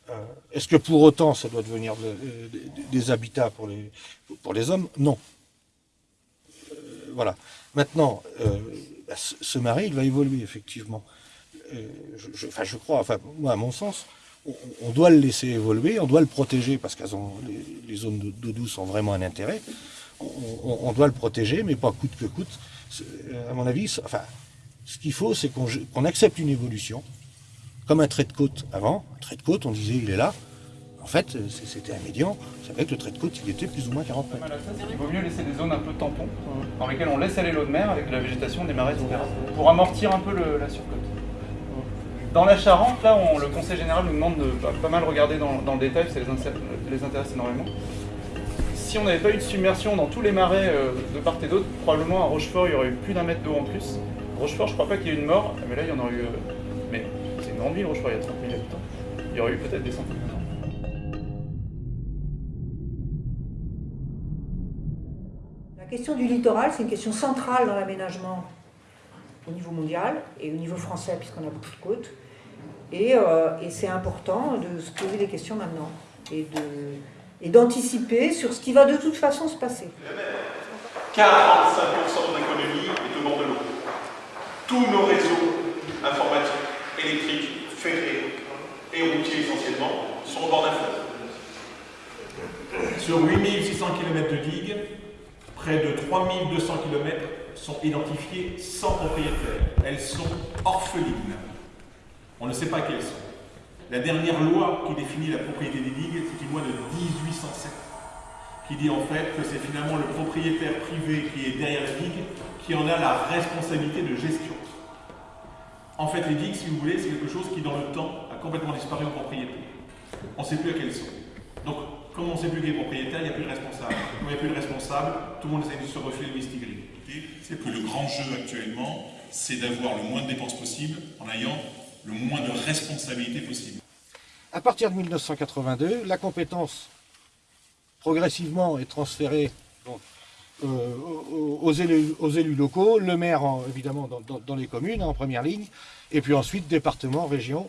Euh, Est-ce que pour autant ça doit devenir de- euh, des- habitats pour les, pour les hommes? Non. Voilà. Maintenant, ce marais, il va évoluer, effectivement. Je- enfin, je crois, enfin, moi, à mon sens, on, doit le laisser évoluer, on doit le protéger parce que les, zones de- d'eau douce ont vraiment un intérêt. On, doit le protéger, mais pas coûte que coûte. Euh, À mon avis, ce qu'il faut, c'est qu'on accepte une évolution, comme un trait de côte avant. Un trait de côte, on disait, il est là. En fait, euh, c'était un médian. C'est vrai que le trait de côte, il était plus ou moins 40 mètres. Il vaut mieux laisser des zones un peu tampons, dans lesquelles on laisse aller l'eau de mer avec la végétation, des marais, etc. Pour amortir un peu la surcote. Dans la Charente, là, le Conseil général nous demande de pas, mal regarder dans, le détail, ça les, intéresse énormément. Si on n'avait pas eu de submersion dans tous les marais euh, de part et d'autre, probablement à Rochefort, il y aurait eu plus d'un mètre d'eau en plus. Rochefort, je crois pas qu'il y ait eu une mort, mais là, il y en aurait eu. euh, mais c'est une grande ville, Rochefort, il y a 30 000 habitants. Il y aurait eu peut-être des centaines de. La question du littoral, c'est une question centrale dans l'aménagement au niveau mondial et au niveau français, puisqu'on a beaucoup de côtes. Et, euh, et c'est important de se poser des questions maintenant et de- et d'anticiper sur ce qui va de toute façon se passer. 45% de l'économie est au bord de l'eau. Tous nos réseaux informatiques, électriques, ferrés et routiers essentiellement sont au bord d'un fleuve. Sur 8600 km de digues, près de 3200 km sont identifiés sans propriétaire. Elles sont orphelines. On ne sait pas quelles sont. La dernière loi qui définit la propriété des digues, c'est une loi de 1807 qui dit en fait que c'est finalement le propriétaire privé qui est derrière la digue qui en a la responsabilité de gestion. En fait, les digues, si vous voulez, c'est quelque chose qui, dans le temps, a complètement disparu en propriété. On ne sait plus à quelles sont. Donc, comme on ne sait plus qui est propriétaire, il n'y a plus de responsable. Comme il n'y a plus de responsable, tout le monde essaie de se refiler le mistigris. C'est que le grand jeu actuellement, c'est d'avoir le moins de dépenses possible en ayant le moins de responsabilités possible. À partir de 1982, la compétence progressivement est transférée euh, aux, élus, aux élus locaux, le maire en- évidemment dans, les communes en première ligne, et puis ensuite département, région,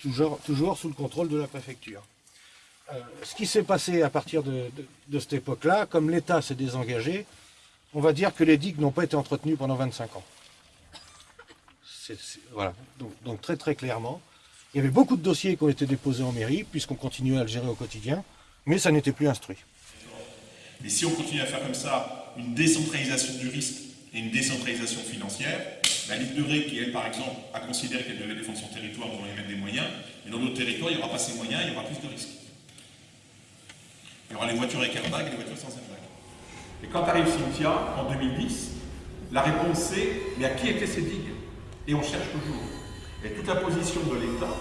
toujours, sous le contrôle de la préfecture. Euh, ce qui s'est passé à partir de cette époque-là, comme l'État s'est désengagé, on va dire que les digues n'ont pas été entretenues pendant 25 ans. Voilà, donc, très très clairement, il y avait beaucoup de dossiers qui ont été déposés en mairie, puisqu'on continuait à le gérer au quotidien, mais ça n'était plus instruit. Et si on continue à faire comme ça une décentralisation du risque et une décentralisation financière, la Ligue de Ré, qui elle par exemple a considéré qu'elle devait défendre son territoire, devant y mettre des moyens, mais dans d'autres territoires, il n'y aura pas ces moyens, il y aura plus de risques. Il y aura les voitures avec airbag et les voitures sans airbag. Et quand arrive Cynthia, en 2010, la réponse c'est mais à qui étaient ces digues? Et on cherche toujours. Et toute la position de l'État,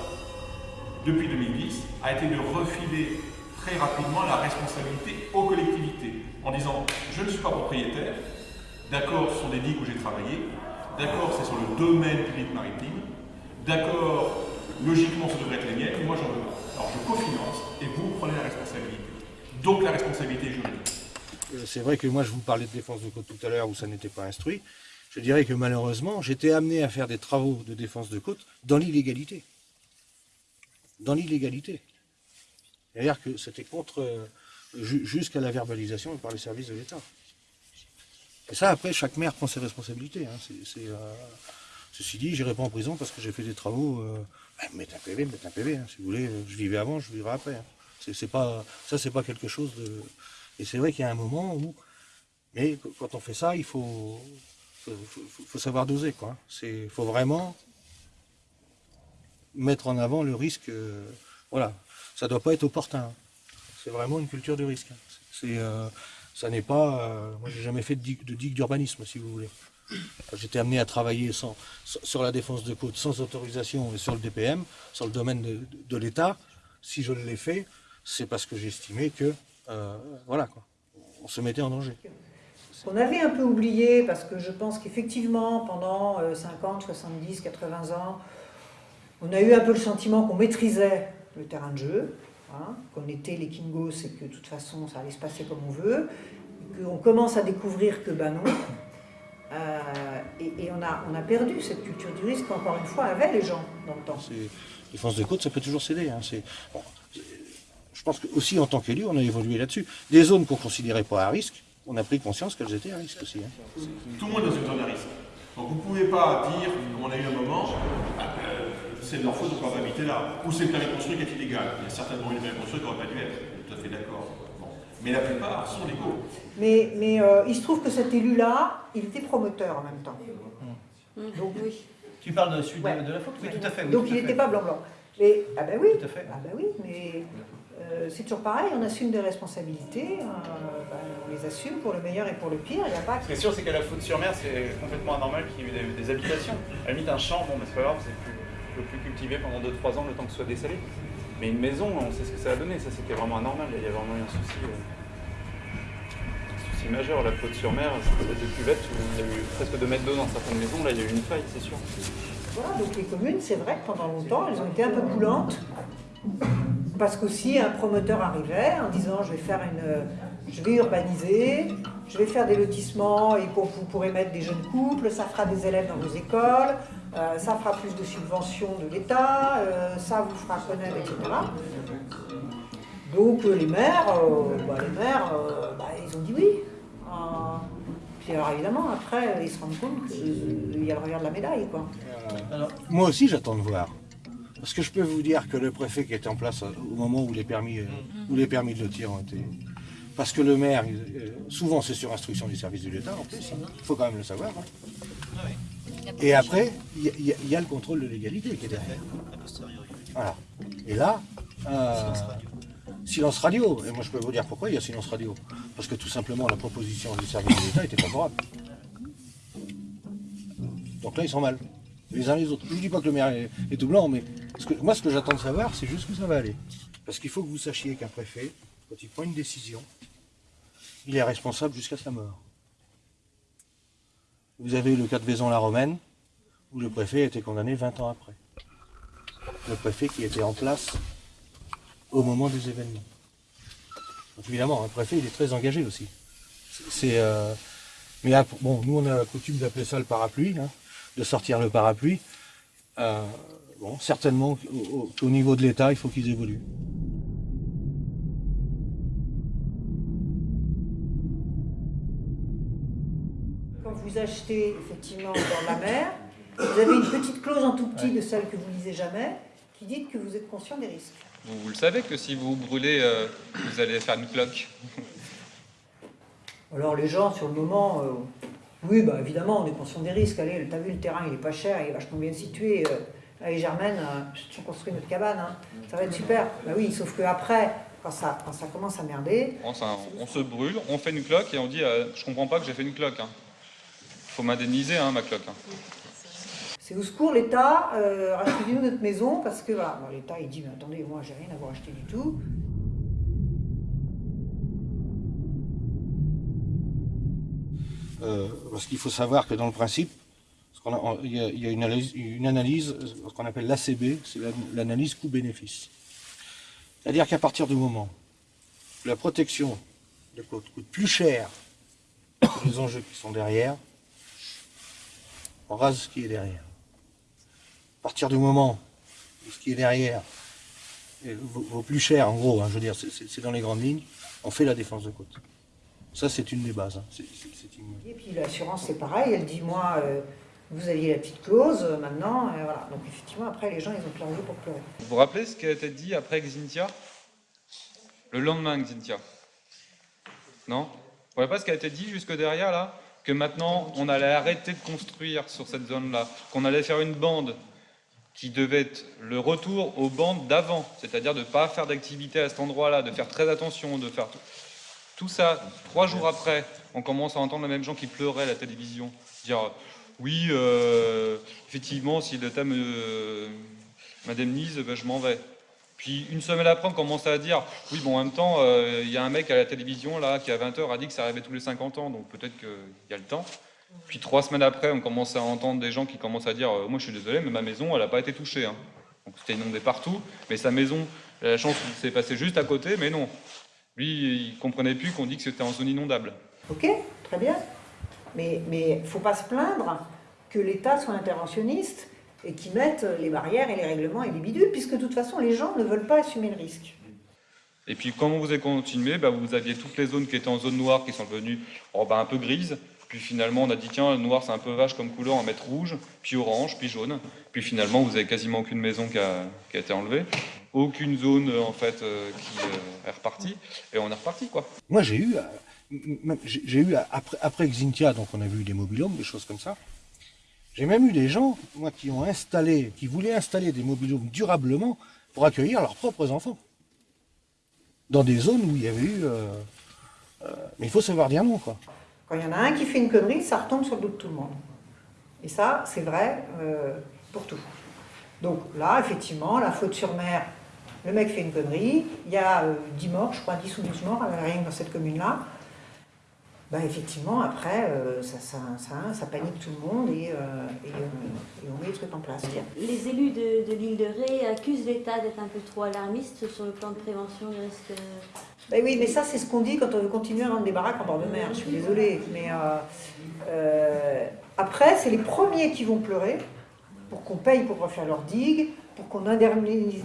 depuis 2010, a été de refiler très rapidement la responsabilité aux collectivités, en disant je ne suis pas propriétaire, d'accord, ce sont des digues où j'ai travaillé, d'accord, c'est sur le domaine public maritime, d'accord, logiquement ça devrait être les miennes, moi j'en veux pas. Alors je cofinance et vous prenez la responsabilité. Donc la responsabilité juridique. Euh, C'est vrai que moi je vous parlais de défense de côte tout à l'heure où ça n'était pas instruit. Je dirais que malheureusement, j'étais amené à faire des travaux de défense de côte dans l'illégalité. Dans l'illégalité. C'est-à-dire que c'était contre, euh, ju- jusqu'à la verbalisation par les services de l'État. Et ça, après, chaque maire prend ses responsabilités. hein. Euh, Ceci dit, j'irai pas en prison parce que j'ai fait des travaux. Mettre un PV, mettre un PV. Si vous voulez, euh, je vivais avant, je vivrai après. hein. C'est pas, ça, c'est pas quelque chose de. Et c'est vrai qu'il y a un moment où. Mais qu- quand on fait ça, il faut, faut, faut- savoir doser. quoi. Il faut vraiment mettre en avant le risque. euh, voilà, ça doit pas être opportun. C'est vraiment une culture du risque. C'est, euh, ça n'est pas. euh, moi, j'ai jamais fait de digue, d'urbanisme, si vous voulez. J'étais amené à travailler sans, sur sur la défense de côte sans autorisation et sur le DPM, sur le domaine de, de l'État. Si je l'ai fait, c'est parce que j'estimais que, euh, voilà, quoi, on se mettait en danger. Qu'on avait un peu oublié, parce que je pense qu'effectivement, pendant euh, 50, 70, 80 ans, on a eu un peu le sentiment qu'on maîtrisait le terrain de jeu, hein, qu'on était les Kingos et que de toute façon ça allait se passer comme on veut, qu'on commence à découvrir que ben non. Euh, et on, a, perdu cette culture du risque qu'encore une fois avaient les gens dans le temps. C'est- Défense de côte, ça peut toujours céder. hein, je pense que aussi en tant qu'élu, on a évolué là-dessus. Des zones qu'on considérait pas à risque, on a pris conscience qu'elles étaient à risque aussi. hein. Tout le monde est dans une zone à risque. Donc vous ne pouvez pas dire, comme on a eu un moment, ah, euh, c'est de leur faute de ne pas habiter là. Ou c'est le permis de construire qui est illégal. Il y a certainement eu le permis de construire qui n'aurait pas dû être. Tout à fait d'accord. Bon. Mais la plupart sont légaux. Mais, mais euh, il se trouve que cet élu-là, il était promoteur en même temps. Donc, Oui. Tu parles de celui de- Ouais. de, la faute? Oui, tout à fait. oui, Donc tout il n'était pas blanc-blanc. Mais, ah ben oui, Tout à fait. ah ben oui, mais euh, c'est toujours pareil, on assume des responsabilités, euh, ben, on les assume pour le meilleur et pour le pire, il n'y a pas... Ce qui est sûr, c'est qu'à la faute sur mer, c'est complètement anormal qu'il y ait eu des, des habitations. À la limite, un champ, bon, mais c'est pas grave, c'est plus, peut plus cultiver pendant 2-3 ans le temps que ce soit dessalé. Mais une maison, on sait ce que ça a donné. Ça, c'était vraiment anormal. Il y a vraiment eu un souci, euh, un souci majeur. La faute sur mer, c'est des cuvettes où il y a eu presque 2 mètres d'eau dans certaines maisons. Là, il y a eu une faille, c'est sûr. Voilà, donc les communes, c'est vrai que pendant longtemps, elles ont été un peu coulantes, parce qu'aussi un promoteur arrivait en disant je vais faire une... Je vais urbaniser, je vais faire des lotissements et vous pourrez mettre des jeunes couples, ça fera des élèves dans vos écoles, euh, ça fera plus de subventions de l'État, euh, ça vous fera connaître, etc. Donc euh, les maires, bah, les maires, bah, ils ont dit oui. Puis alors évidemment, après, ils se rendent compte qu'il y a le revers de la médaille, quoi. Moi aussi, j'attends de voir. Parce que je peux vous dire que le préfet qui était en place euh, au moment où les permis, euh, où les permis de lotir ont été. Parce que le maire, euh, souvent c'est sur instruction du service de l'État en plus, hein. il faut quand même le savoir. hein. Et après, il y, a- y y le contrôle de légalité qui est derrière. Voilà. Et là, euh, silence radio. Et moi je peux vous dire pourquoi il y a silence radio. Parce que tout simplement la proposition du service de l'État était favorable. Donc là, ils sont mal. Les uns les autres. Je ne dis pas que le maire est, tout blanc, mais moi, ce que j'attends de savoir, c'est juste où ça va aller. Parce qu'il faut que vous sachiez qu'un préfet, quand il prend une décision, il est responsable jusqu'à sa mort. Vous avez le cas de Vaison-la-Romaine, où le préfet a été condamné 20 ans après. Le préfet qui était en place au moment des événements. Donc évidemment, un préfet, il est très engagé aussi. Euh, mais bon, nous on a la coutume d'appeler ça le parapluie, hein, de sortir le parapluie. Euh, bon, certainement qu'au niveau de l'État, il faut qu'ils évoluent. Quand vous achetez effectivement dans la mer, vous avez une petite clause en tout petit de celle que vous lisez jamais, qui dit que vous êtes conscient des risques. Vous, le savez que si vous brûlez, euh, vous allez faire une cloque. Alors les gens, sur le moment, euh, oui, bah, évidemment, on est conscient des risques. Allez, t'as vu, le terrain, il est pas cher, il est vachement bien situé. Euh, allez, Germaine, euh, on construit notre cabane, hein. ça va être super. Bah oui, sauf que après, quand ça, quand ça commence à merder... On, on, se brûle, on fait une cloque et on dit, je comprends pas que j'ai fait une cloque. Il hein. faut m'indemniser, hein, ma cloque. Hein. C'est au secours, l'État, euh, rachetez-nous notre maison, parce que voilà, l'État il dit, mais attendez, moi j'ai rien à vous racheter du tout. Euh, parce qu'il faut savoir que dans le principe, il y, a, une analyse, analyse ce qu'on appelle l'ACB, c'est l'analyse coût-bénéfice. C'est-à-dire qu'à partir du moment où la protection de côte coûte plus cher que les enjeux qui sont derrière, on rase ce qui est derrière. À partir du moment où ce qui est derrière vaut, plus cher, en gros, hein, je veux dire, c'est dans les grandes lignes, on fait la défense de côte. Ça, c'est une des bases. Hein. Et puis l'assurance, c'est pareil. Elle dit, moi, euh, vous aviez la petite clause, euh, maintenant, euh, voilà. Donc effectivement, après, les gens, ils ont pleuré pour pleurer. Vous vous rappelez ce qui a été dit après Xintia? Le lendemain Xintia Non? Vous ne voyez pas ce qui a été dit jusque derrière, là? Que maintenant, on allait arrêter de construire sur cette zone-là, qu'on allait faire une bande qui devait être le retour aux bandes d'avant, c'est-à-dire de ne pas faire d'activité à cet endroit-là, de faire très attention, de faire tout. Tout ça, trois jours après, on commence à entendre les mêmes gens qui pleuraient à la télévision, dire oui, euh, effectivement, si l'État m'indemnise, ben, je m'en vais. Puis une semaine après, on commence à dire oui, bon, en même temps, euh, il y a un mec à la télévision là qui à 20h a dit que ça arrivait tous les 50 ans, donc peut-être qu'il y a le temps. Puis trois semaines après, on commence à entendre des gens qui commencent à dire euh, moi je suis désolé, mais ma maison, elle n'a pas été touchée. Hein. Donc c'était inondé partout, mais sa maison, la chance s'est passée juste à côté, mais non. Lui, il comprenait plus qu'on dit que c'était en zone inondable. Ok, très bien. Mais il ne faut pas se plaindre que l'État soit interventionniste et qu'il mette les barrières et les règlements et les bidules, puisque de toute façon, les gens ne veulent pas assumer le risque. Et puis, comment vous avez continué bah, Vous aviez toutes les zones qui étaient en zone noire qui sont devenues oh, bah, un peu grises. Puis finalement, on a dit, tiens, le noir, c'est un peu vache comme couleur, on va mettre rouge, puis orange, puis jaune. Puis finalement, vous avez quasiment aucune maison qui a, qui a été enlevée aucune zone en fait euh, qui euh, est repartie et on est reparti quoi. Moi j'ai eu, euh, j'ai eu après, après Xintia, donc on a vu des mobilhomes, des choses comme ça. J'ai même eu des gens, moi, qui ont installé, qui voulaient installer des mobilhomes durablement pour accueillir leurs propres enfants. Dans des zones où il y avait eu... mais il faut savoir dire non, quoi. Quand il y en a un qui fait une connerie, ça retombe sur le dos de tout le monde. Et ça, c'est vrai pour tout. Donc là, effectivement, la faute sur mer, le mec fait une connerie, il y a 10 euh, morts, je crois 10 ou 12 morts, rien dans cette commune-là. Ben effectivement, après, euh, ça, ça, ça, panique tout le monde et, euh, et, on met les trucs en place. Les élus de, de l'île de Ré accusent l'État d'être un peu trop alarmiste sur le plan de prévention des risques. Ben oui, mais ça, c'est ce qu'on dit quand on veut continuer à rendre des baraques en bord de mer. Je suis désolée. Mais après, c'est les premiers qui vont pleurer pour qu'on paye pour refaire leurs digues, pour qu'on indemnise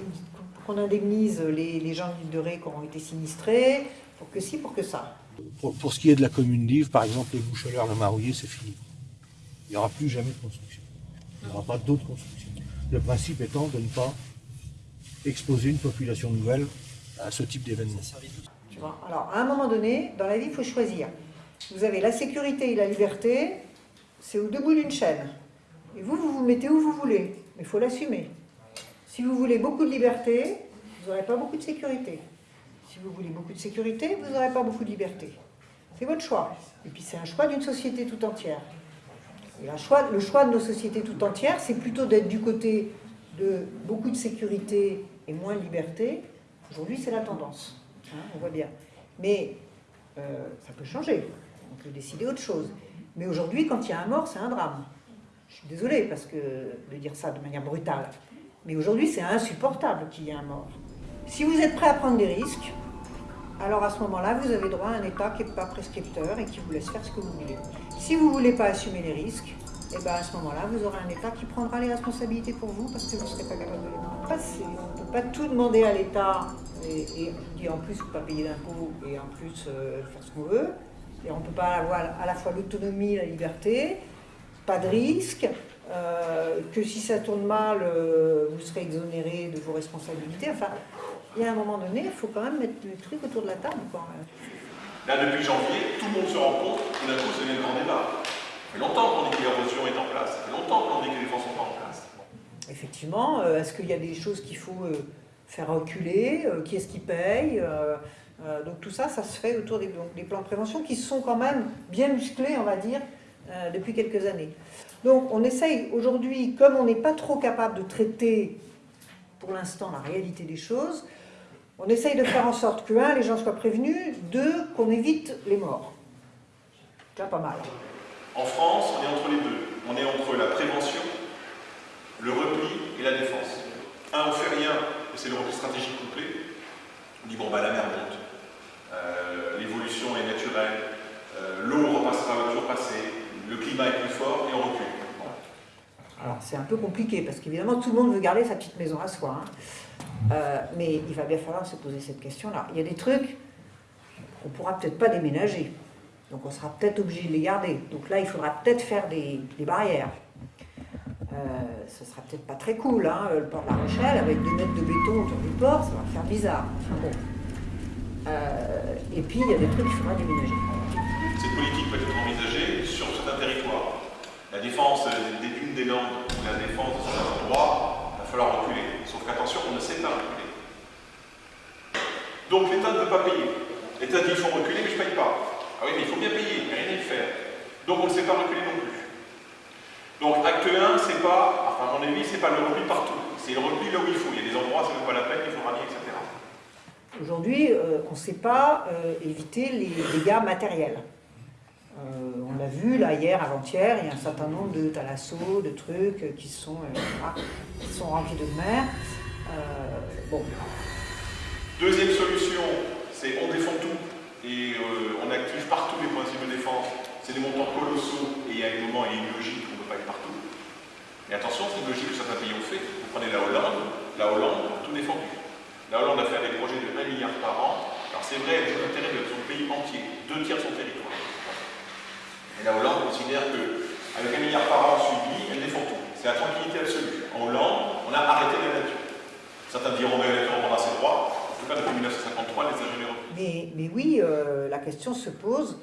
qu'on indemnise les, gens de de Ré qui auront été sinistrés, pour que si, pour que ça. Pour, ce qui est de la commune d'Yves, par exemple, les boucheleurs, le marouillé, c'est fini. Il n'y aura plus jamais de construction. Il n'y aura pas d'autres constructions. Le principe étant de ne pas exposer une population nouvelle à ce type d'événement. Alors, à un moment donné, dans la vie, il faut choisir. Vous avez la sécurité et la liberté, c'est au debout d'une chaîne. Et vous, vous vous mettez où vous voulez, mais il faut l'assumer. Si vous voulez beaucoup de liberté, vous n'aurez pas beaucoup de sécurité. Si vous voulez beaucoup de sécurité, vous n'aurez pas beaucoup de liberté. C'est votre choix. Et puis c'est un choix d'une société tout entière. Le choix de nos sociétés tout entières, c'est plutôt d'être du côté de beaucoup de sécurité et moins de liberté. Aujourd'hui, c'est la tendance. Hein, on voit bien. Mais euh, ça peut changer. On peut décider autre chose. Mais aujourd'hui, quand il y a un mort, c'est un drame. Je suis désolée parce que de dire ça de manière brutale. Mais aujourd'hui, c'est insupportable qu'il y ait un mort. Si vous êtes prêt à prendre des risques, alors à ce moment-là, vous avez droit à un État qui n'est pas prescripteur et qui vous laisse faire ce que vous voulez. Si vous ne voulez pas assumer les risques, et eh ben à ce moment-là, vous aurez un État qui prendra les responsabilités pour vous parce que vous ne serez pas capable de les passer. On ne peut pas tout demander à l'État et, et, en plus, ne pas payer d'impôts et en plus euh, faire ce qu'on veut. Et on ne peut pas avoir à la fois l'autonomie, la liberté, pas de risque, euh, que si ça tourne mal, euh, vous serez exonéré de vos responsabilités. Enfin, il y a un moment donné, il faut quand même mettre le truc autour de la table. Là, depuis janvier, tout le monde se rend compte d'un coup, c'est le grand débat. Ça fait longtemps qu'on dit que l'érosion est en place, ça fait longtemps qu'on dit que les défenses sont pas en place. Effectivement, euh, est-ce qu'il y a des choses qu'il faut faire reculer Qui est-ce qui paye donc tout ça, ça se fait autour des, des, plans de prévention qui sont quand même bien musclés, on va dire, depuis quelques années. Donc on essaye aujourd'hui, comme on n'est pas trop capable de traiter pour l'instant la réalité des choses, on essaye de faire en sorte que, un, les gens soient prévenus, deux, qu'on évite les morts. Pas mal. En France, on est entre les deux. On est entre la prévention, le repli et la défense. Un, on fait rien, et c'est le repli stratégique complet. On dit, bon, bah la mer monte. Euh, l'évolution est naturelle. Euh, l'eau repassera, va toujours passer le climat est plus fort et on recule. Alors c'est un peu compliqué parce qu'évidemment tout le monde veut garder sa petite maison à soi. Hein. Euh, mais il va bien falloir se poser cette question-là. Il y a des trucs qu'on ne pourra peut-être pas déménager. Donc on sera peut-être obligé de les garder. Donc là il faudra peut-être faire des, barrières. Euh, ce sera peut-être pas très cool, hein, le port de la Rochelle avec deux mètres de béton autour du port, ça va faire bizarre. Euh, et puis il y a des trucs qu'il faudra déménager. Cette politique peut être envisagée sur certains territoires. La défense des dunes des Landes ou la défense de certains endroits, il va falloir reculer. Sauf qu'attention, on ne sait pas reculer. Donc l'État ne veut pas payer. L'État dit il faut reculer, mais je ne paye pas. Ah oui, mais il faut bien payer, il n'y a rien à y faire. Donc on ne sait pas reculer non plus. Donc acte 1, c'est pas, enfin à mon avis, c'est pas le repli partout. C'est le repli là où il faut. Il y a des endroits, ça ne vaut pas la peine, il faut rallier, etc. Aujourd'hui, euh, on ne sait pas euh, éviter les dégâts matériels. Euh, on l'a vu là hier, avant-hier, il y a un certain nombre de thalassos, de trucs qui sont, euh, qui sont remplis de mer. Euh. Deuxième solution, c'est on défend tout et on active partout les principes de défense. C'est des montants colossaux et il y a un moment, il y a une logique, on ne peut pas être partout. Mais attention, c'est une logique que certains pays ont fait. Vous prenez la Hollande, la Hollande tout défendu. La Hollande a fait des projets de 1 milliard par an. Alors c'est vrai, elle joue l'intérêt de son pays entier, deux tiers de son territoire. Et la Hollande considère qu'avec un milliard par an suivi, elle défend tout. C'est la tranquillité absolue. En Hollande, on a arrêté la nature. Certains diront, mais la nature ses droits. En tout cas, depuis 1953, les ingénieurs. Mais, mais oui, euh, la question se pose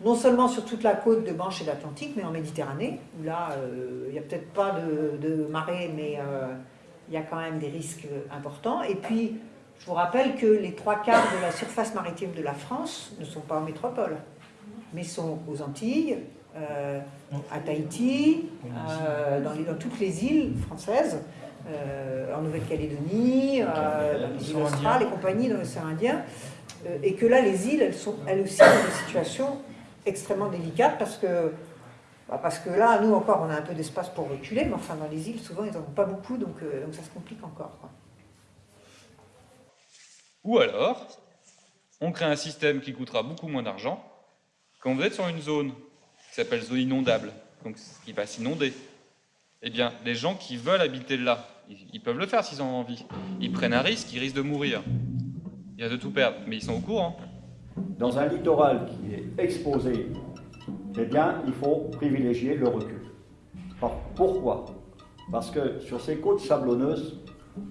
non seulement sur toute la côte de Manche et d'Atlantique, mais en Méditerranée, où là, euh, il n'y a peut-être pas de, marée, mais euh, il y a quand même des risques importants. Et puis, je vous rappelle que les trois quarts de la surface maritime de la France ne sont pas en métropole mais sont aux Antilles, euh, à Tahiti, euh, dans, dans, toutes les îles françaises, euh, en Nouvelle-Calédonie, dans les îles australes, les compagnies dans l'océan Indien, et que là, les îles, elles sont elles aussi dans des situations extrêmement délicates parce que, bah, parce que là, nous encore, on a un peu d'espace pour reculer, mais enfin, dans les îles, souvent, ils n'en ont pas beaucoup, donc, donc ça se complique encore. Ou alors, on crée un système qui coûtera beaucoup moins d'argent, quand vous êtes sur une zone qui s'appelle zone inondable, donc qui va s'inonder, eh bien, les gens qui veulent habiter là, ils, peuvent le faire s'ils ont envie. Ils prennent un risque, ils risquent de mourir. Il y a de tout perdre, mais ils sont au courant. Dans un littoral qui est exposé, eh bien, il faut privilégier le recul. pourquoi? Parce que sur ces côtes sablonneuses,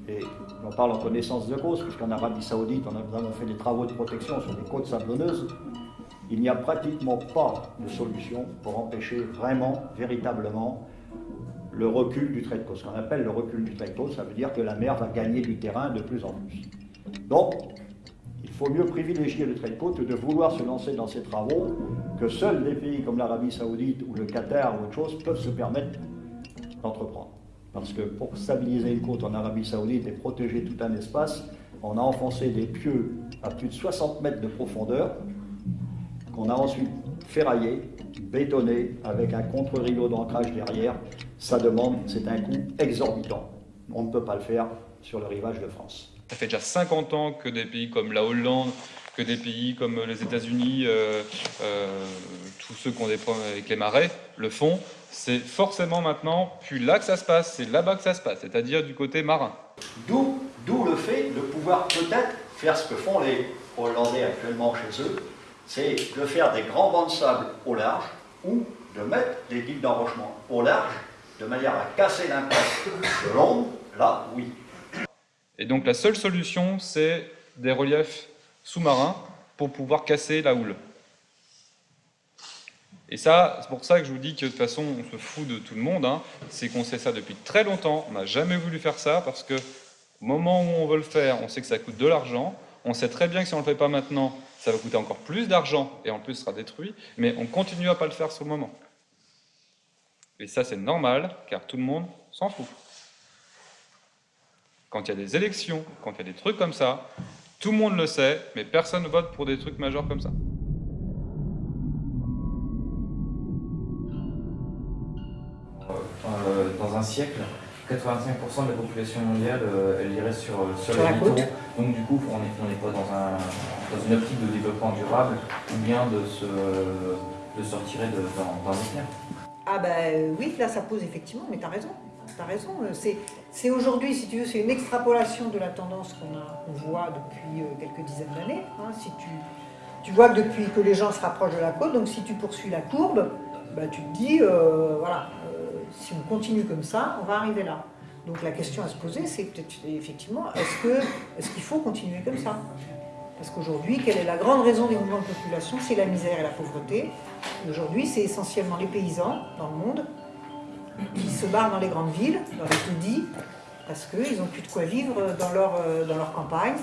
et on parle en connaissance de cause, puisqu'en Arabie Saoudite, on a, fait des travaux de protection sur des côtes sablonneuses, il n'y a pratiquement pas de solution pour empêcher vraiment, véritablement, le recul du trait de côte. Ce qu'on appelle le recul du trait de côte, ça veut dire que la mer va gagner du terrain de plus en plus. Donc, il faut mieux privilégier le trait de côte que de vouloir se lancer dans ces travaux que seuls des pays comme l'Arabie Saoudite ou le Qatar ou autre chose peuvent se permettre d'entreprendre. Parce que pour stabiliser une côte en Arabie Saoudite et protéger tout un espace, on a enfoncé des pieux à plus de 60 mètres de profondeur qu'on a ensuite ferraillé, bétonné, avec un contre-rideau d'ancrage derrière. Ça demande, c'est un coût exorbitant. On ne peut pas le faire sur le rivage de France. Ça fait déjà 50 ans que des pays comme la Hollande que des pays comme les États-Unis, euh, euh, tous ceux qui ont des problèmes avec les marais, le font. C'est forcément maintenant, puis là que ça se passe, c'est là-bas que ça se passe, c'est-à-dire du côté marin. D'où le fait de pouvoir peut-être faire ce que font les Hollandais actuellement chez eux, c'est de faire des grands bancs de sable au large ou de mettre des digues d'enrochement au large de manière à casser l'impact de l'onde, là, oui. Et donc la seule solution, c'est des reliefs sous-marins pour pouvoir casser la houle. Et ça, c'est pour ça que je vous dis que de toute façon, on se fout de tout le monde. Hein. C'est qu'on sait ça depuis très longtemps. On n'a jamais voulu faire ça parce que au moment où on veut le faire, on sait que ça coûte de l'argent. On sait très bien que si on ne le fait pas maintenant, ça va coûter encore plus d'argent et en plus sera détruit. Mais on continue à pas le faire sur le moment. Et ça, c'est normal, car tout le monde s'en fout. Quand il y a des élections, quand il y a des trucs comme ça, tout le monde le sait, mais personne ne vote pour des trucs majeurs comme ça. Euh, dans un siècle, 85% de la population mondiale, euh, elle irait sur, euh, sur, les littoraux. Donc du coup, on n'est pas dans, un, dans une optique de développement durable, ou bien de se, de se retirer dans, dans les Ah ben oui, là ça pose effectivement, mais tu as raison. Tu raison. C'est aujourd'hui, si tu veux, c'est une extrapolation de la tendance qu'on voit depuis quelques dizaines d'années. Hein. Si tu, tu, vois que depuis que les gens se rapprochent de la côte, donc si tu poursuis la courbe, bah, tu te dis, euh, voilà, euh, si on continue comme ça, on va arriver là. Donc la question à se poser, c'est peut-être effectivement, est-ce qu'il faut continuer comme ça? Parce qu'aujourd'hui, quelle est la grande raison des mouvements de population? C'est la misère et la pauvreté. Aujourd'hui, c'est essentiellement les paysans dans le monde qui se barrent dans les grandes villes, dans les taudis, parce qu'ils n'ont plus de quoi vivre dans leur, euh, dans leur campagne,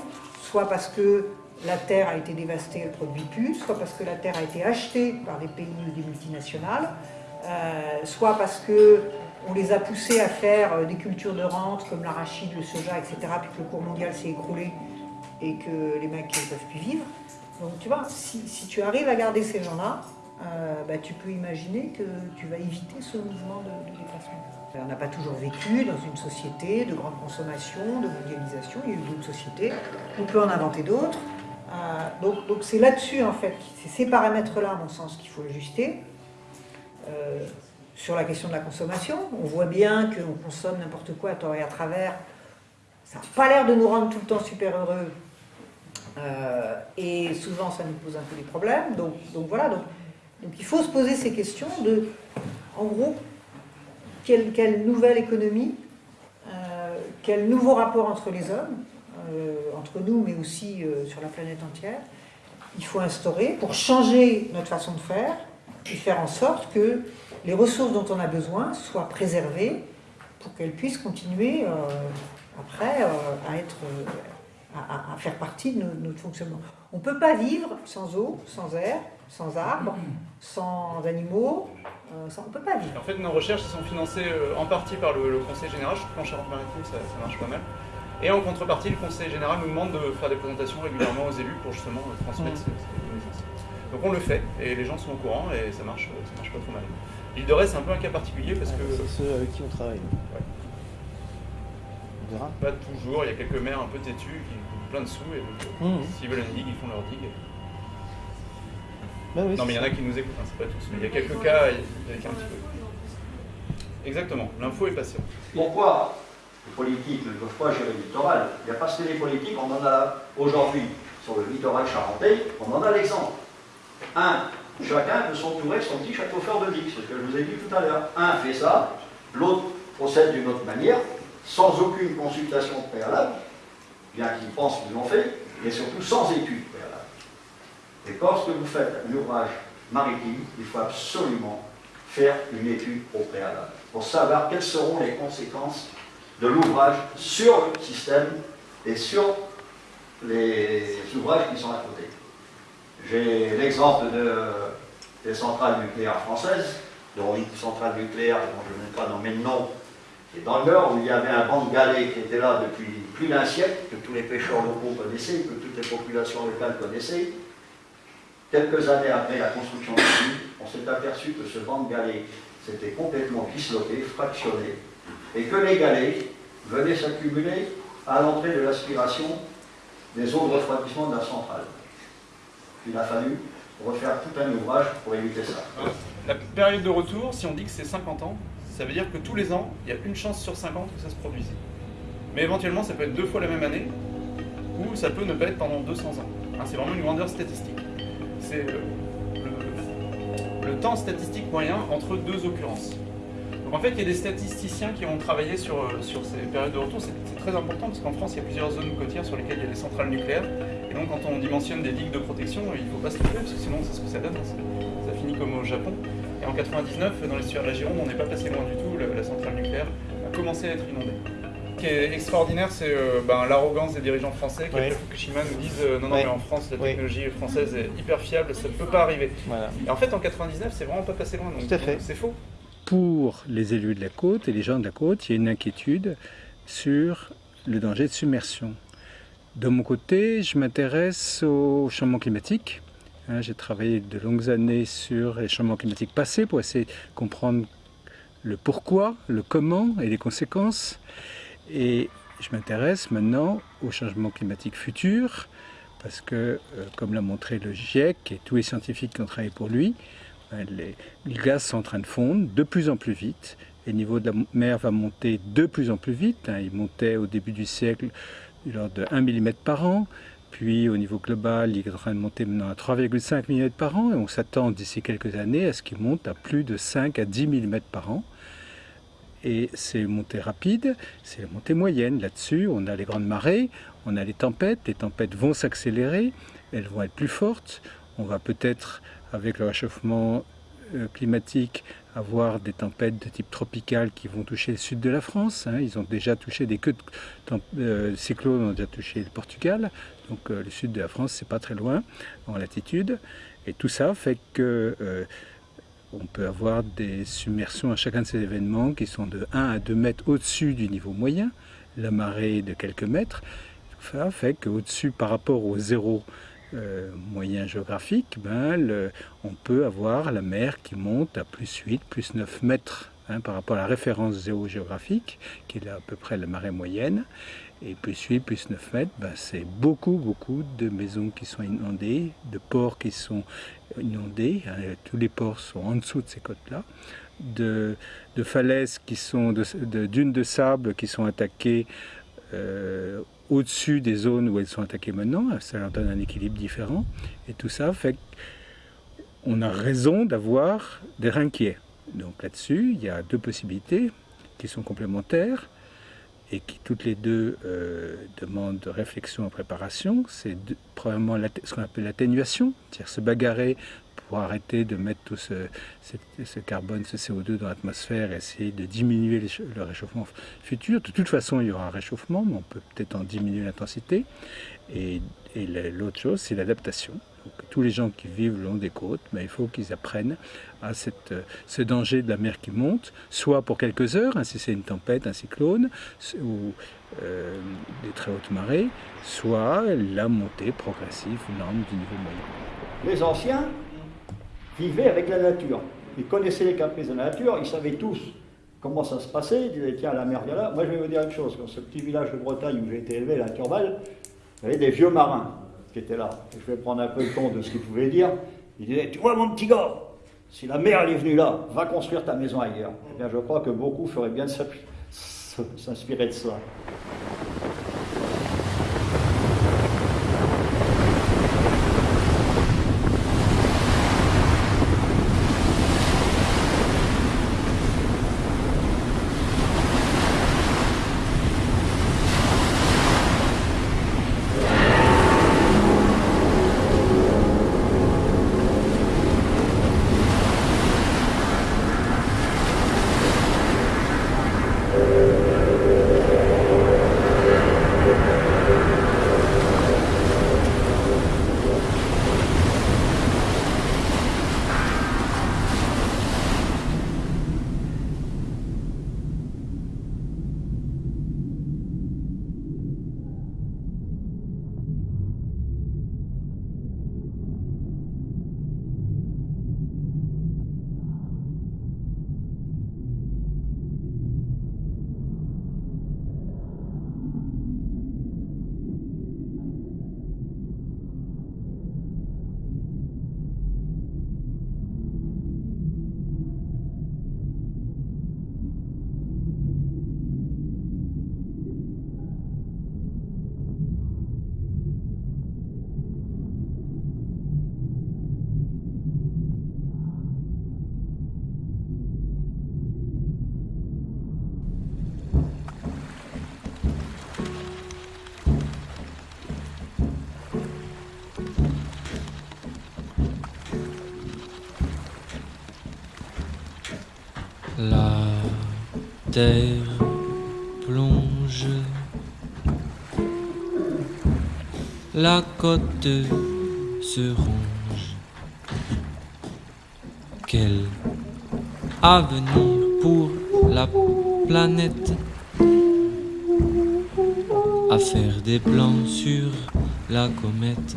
soit parce que la terre a été dévastée, elle ne produit plus, soit parce que la terre a été achetée par des pays ou des multinationales, soit parce qu'on les a poussés à faire euh, des cultures de rente comme l'arachide, le soja, etc., puis que le cours mondial s'est écroulé et que les mecs ne peuvent plus vivre. Donc tu vois, si, tu arrives à garder ces gens-là, euh, bah, tu peux imaginer que tu vas éviter ce mouvement de, déplacement. On n'a pas toujours vécu dans une société de grande consommation, de mondialisation, il y a eu d'autres sociétés, on peut en inventer d'autres. Euh, donc c'est là-dessus, en fait, c'est ces paramètres-là, à mon sens, qu'il faut ajuster. Euh, sur la question de la consommation, on voit bien qu'on consomme n'importe quoi à tort et à travers. Ça n'a pas l'air de nous rendre tout le temps super heureux. et souvent, ça nous pose un peu des problèmes. Donc, voilà, donc il faut se poser ces questions de, en gros, quelle, nouvelle économie, euh, quel nouveau rapport entre les hommes, euh, entre nous, mais aussi euh, sur la planète entière, il faut instaurer pour changer notre façon de faire et faire en sorte que les ressources dont on a besoin soient préservées pour qu'elles puissent continuer après à, être, à, faire partie de notre fonctionnement. On ne peut pas vivre sans eau, sans air, sans arbres, sans animaux, euh, on ne peut pas vivre. En fait, nos recherches sont financées euh, en partie par le, Conseil général, je trouve en Charente-Maritime ça, marche pas mal. Et en contrepartie, le Conseil général nous demande de faire des présentations régulièrement aux élus pour justement euh, transmettre ces, connaissances. Donc on le fait, et les gens sont au courant, et ça marche, ça marche pas trop mal. L'île de Ré, c'est un peu un cas particulier parce que... C'est ceux avec qui on travaille. On verra. Pas toujours, il y a quelques maires un peu têtus qui ont plein de sous, et donc mmh. s'ils veulent une digue, ils font leur digue. Bah non, mais il y en a qui nous écoutent, hein, c'est pas tous. Mais il y a quelques cas avec un petit peu. Exactement, l'info est passée. Pourquoi les politiques ne peuvent pas gérer le littoral? Il n'y a pas que les politiques, on en a aujourd'hui sur le littoral charentais, on en a l'exemple. Un, chacun peut s'entourer de son petit château fort de Dix, ce que je vous ai dit tout à l'heure. Un fait ça, l'autre procède d'une autre manière, sans aucune consultation préalable, bien qu'ils pensent qu'ils l'ont fait, mais surtout sans étude préalable. Et lorsque vous faites un ouvrage maritime, il faut absolument faire une étude au préalable pour savoir quelles seront les conséquences de l'ouvrage sur le système et sur les ouvrages qui sont à côté. J'ai l'exemple des centrales nucléaires françaises, dont une centrale nucléaire dont je ne vais pas nommer le nom, qui est dans le Nord, où il y avait un banc de galets qui était là depuis plus d'un siècle, que tous les pêcheurs locaux connaissaient, que toutes les populations locales connaissaient, Quelques années après la construction de l'île, on s'est aperçu que ce banc de galets s'était complètement disloqué, fractionné, et que les galets venaient s'accumuler à l'entrée de l'aspiration des eaux de refroidissement de la centrale. Il a fallu refaire tout un ouvrage pour éviter ça. La période de retour, si on dit que c'est 50 ans, ça veut dire que tous les ans, il y a une chance sur 50 que ça se produise. Mais éventuellement, ça peut être deux fois la même année, ou ça peut ne pas être pendant 200 ans. Hein, c'est vraiment une grandeur statistique. C'est le, temps statistique moyen entre deux occurrences. Donc en fait, il y a des statisticiens qui ont travaillé sur, euh, sur ces périodes de retour. C'est très important parce qu'en France, il y a plusieurs zones côtières sur lesquelles il y a des centrales nucléaires. Et donc, quand on dimensionne des digues de protection, il ne faut pas se tromper parce que sinon, c'est ce que ça donne. Ça finit comme au Japon. Et en 99, dans l'estuaire de la Gironde, on n'est pas passé loin du tout. La, la centrale nucléaire a commencé à être inondée. Ce qui est extraordinaire, c'est euh, ben, l'arrogance des dirigeants français qui, après Fukushima, nous disent euh, non, non, mais en France, la Oui. technologie française est hyper fiable, ça ne peut pas arriver. Voilà. Et en fait, en 99, c'est vraiment pas passé loin. Donc, Tout à fait. donc c'est faux. Pour les élus de la côte et les gens de la côte, il y a une inquiétude sur le danger de submersion. De mon côté, je m'intéresse au changement climatique. Hein, J'ai travaillé de longues années sur les changements climatiques passés pour essayer de comprendre le pourquoi, le comment et les conséquences. Et je m'intéresse maintenant au changement climatique futur parce que, euh, comme l'a montré le GIEC et tous les scientifiques qui ont travaillé pour lui, ben, les, gaz sont en train de fondre de plus en plus vite. Le niveau de la mer va monter de plus en plus vite. hein. Il montait au début du siècle de l'ordre de 1 mm par an. Puis au niveau global, il est en train de monter maintenant à 3,5 mm par an. Et on s'attend d'ici quelques années à ce qu'il monte à plus de 5 à 10 mm par an. Et c'est une montée rapide, c'est la montée moyenne. Là-dessus, on a les grandes marées, on a les tempêtes. Les tempêtes vont s'accélérer, elles vont être plus fortes. On va peut-être, avec le réchauffement euh, climatique, avoir des tempêtes de type tropical qui vont toucher le sud de la France. hein. Ils ont déjà touché des queues de euh, cyclones, ont déjà touché le Portugal. Donc euh, le sud de la France, c'est pas très loin en latitude. Et tout ça fait que on peut avoir des submersions à chacun de ces événements qui sont de 1 à 2 mètres au-dessus du niveau moyen, la marée de quelques mètres. Tout ça fait qu'au-dessus, par rapport au zéro euh, moyen géographique, ben, on peut avoir la mer qui monte à plus 8, plus 9 mètres hein, par rapport à la référence zéro géographique, qui est là à peu près la marée moyenne. Et plus 8, plus 9 mètres, ben, c'est beaucoup, beaucoup de maisons qui sont inondées, de ports qui sont inondés. hein, tous les ports sont en dessous de ces côtes-là. De, falaises qui sont, de, de dunes de sable qui sont attaquées euh, au-dessus des zones où elles sont attaquées maintenant. Ça leur donne un équilibre différent. Et tout ça fait qu'on a raison d'avoir d'être inquiet. Donc là-dessus, il y a deux possibilités qui sont complémentaires et qui toutes les deux euh, demandent réflexion et préparation. C'est l'atte- ce qu'on appelle l'atténuation, c'est-à-dire se bagarrer pour arrêter de mettre tout ce, carbone, ce CO2 dans l'atmosphère et essayer de diminuer le réchauffement futur. De toute façon, il y aura un réchauffement, mais on peut peut-être en diminuer l'intensité. Et, et la- l'autre chose, c'est l'adaptation. Tous les gens qui vivent le long des côtes, ben, il faut qu'ils apprennent à cette, euh, ce danger de la mer qui monte, soit pour quelques heures, hein, si c'est une tempête, un cyclone, ou euh, des très hautes marées, soit la montée progressive, lente du niveau moyen. Les anciens vivaient avec la nature. Ils connaissaient les caprices de la nature, ils savaient tous comment ça se passait. Ils disaient, tiens, la mer vient là. Moi, je vais vous dire une chose. Dans ce petit village de Bretagne où j'ai été élevé, la Turballe, il y avait des vieux marins qui étaient là. Je vais prendre un peu le ton de ce qu'ils pouvaient dire. Ils disaient, tu vois, mon petit gars, si la mer est venue là, va construire ta maison ailleurs. Eh bien, je crois que beaucoup feraient bien de s'inspirer de ça. Plonge, la côte se ronge. Quel avenir pour la planète? À faire des plans sur la comète.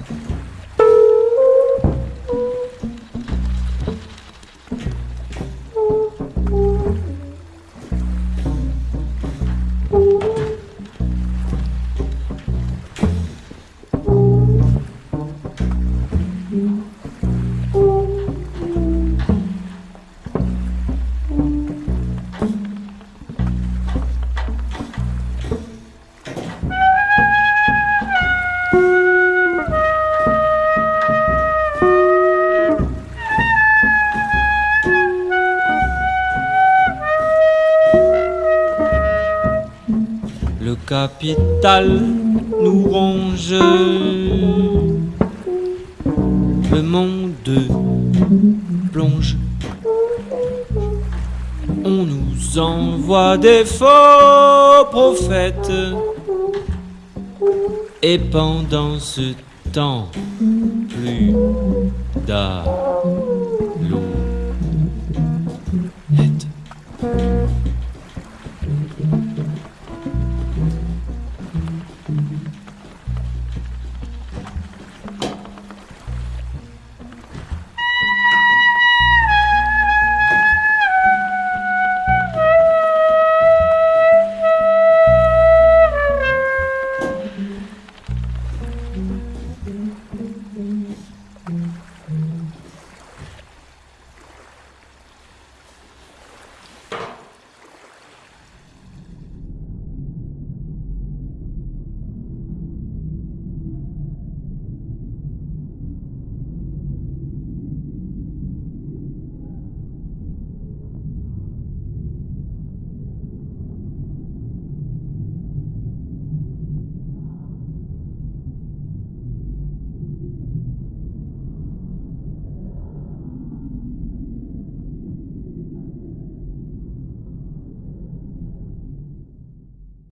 Nous ronge. Le monde plonge. On nous envoie des faux prophètes. Et pendant ce temps, plus d'art.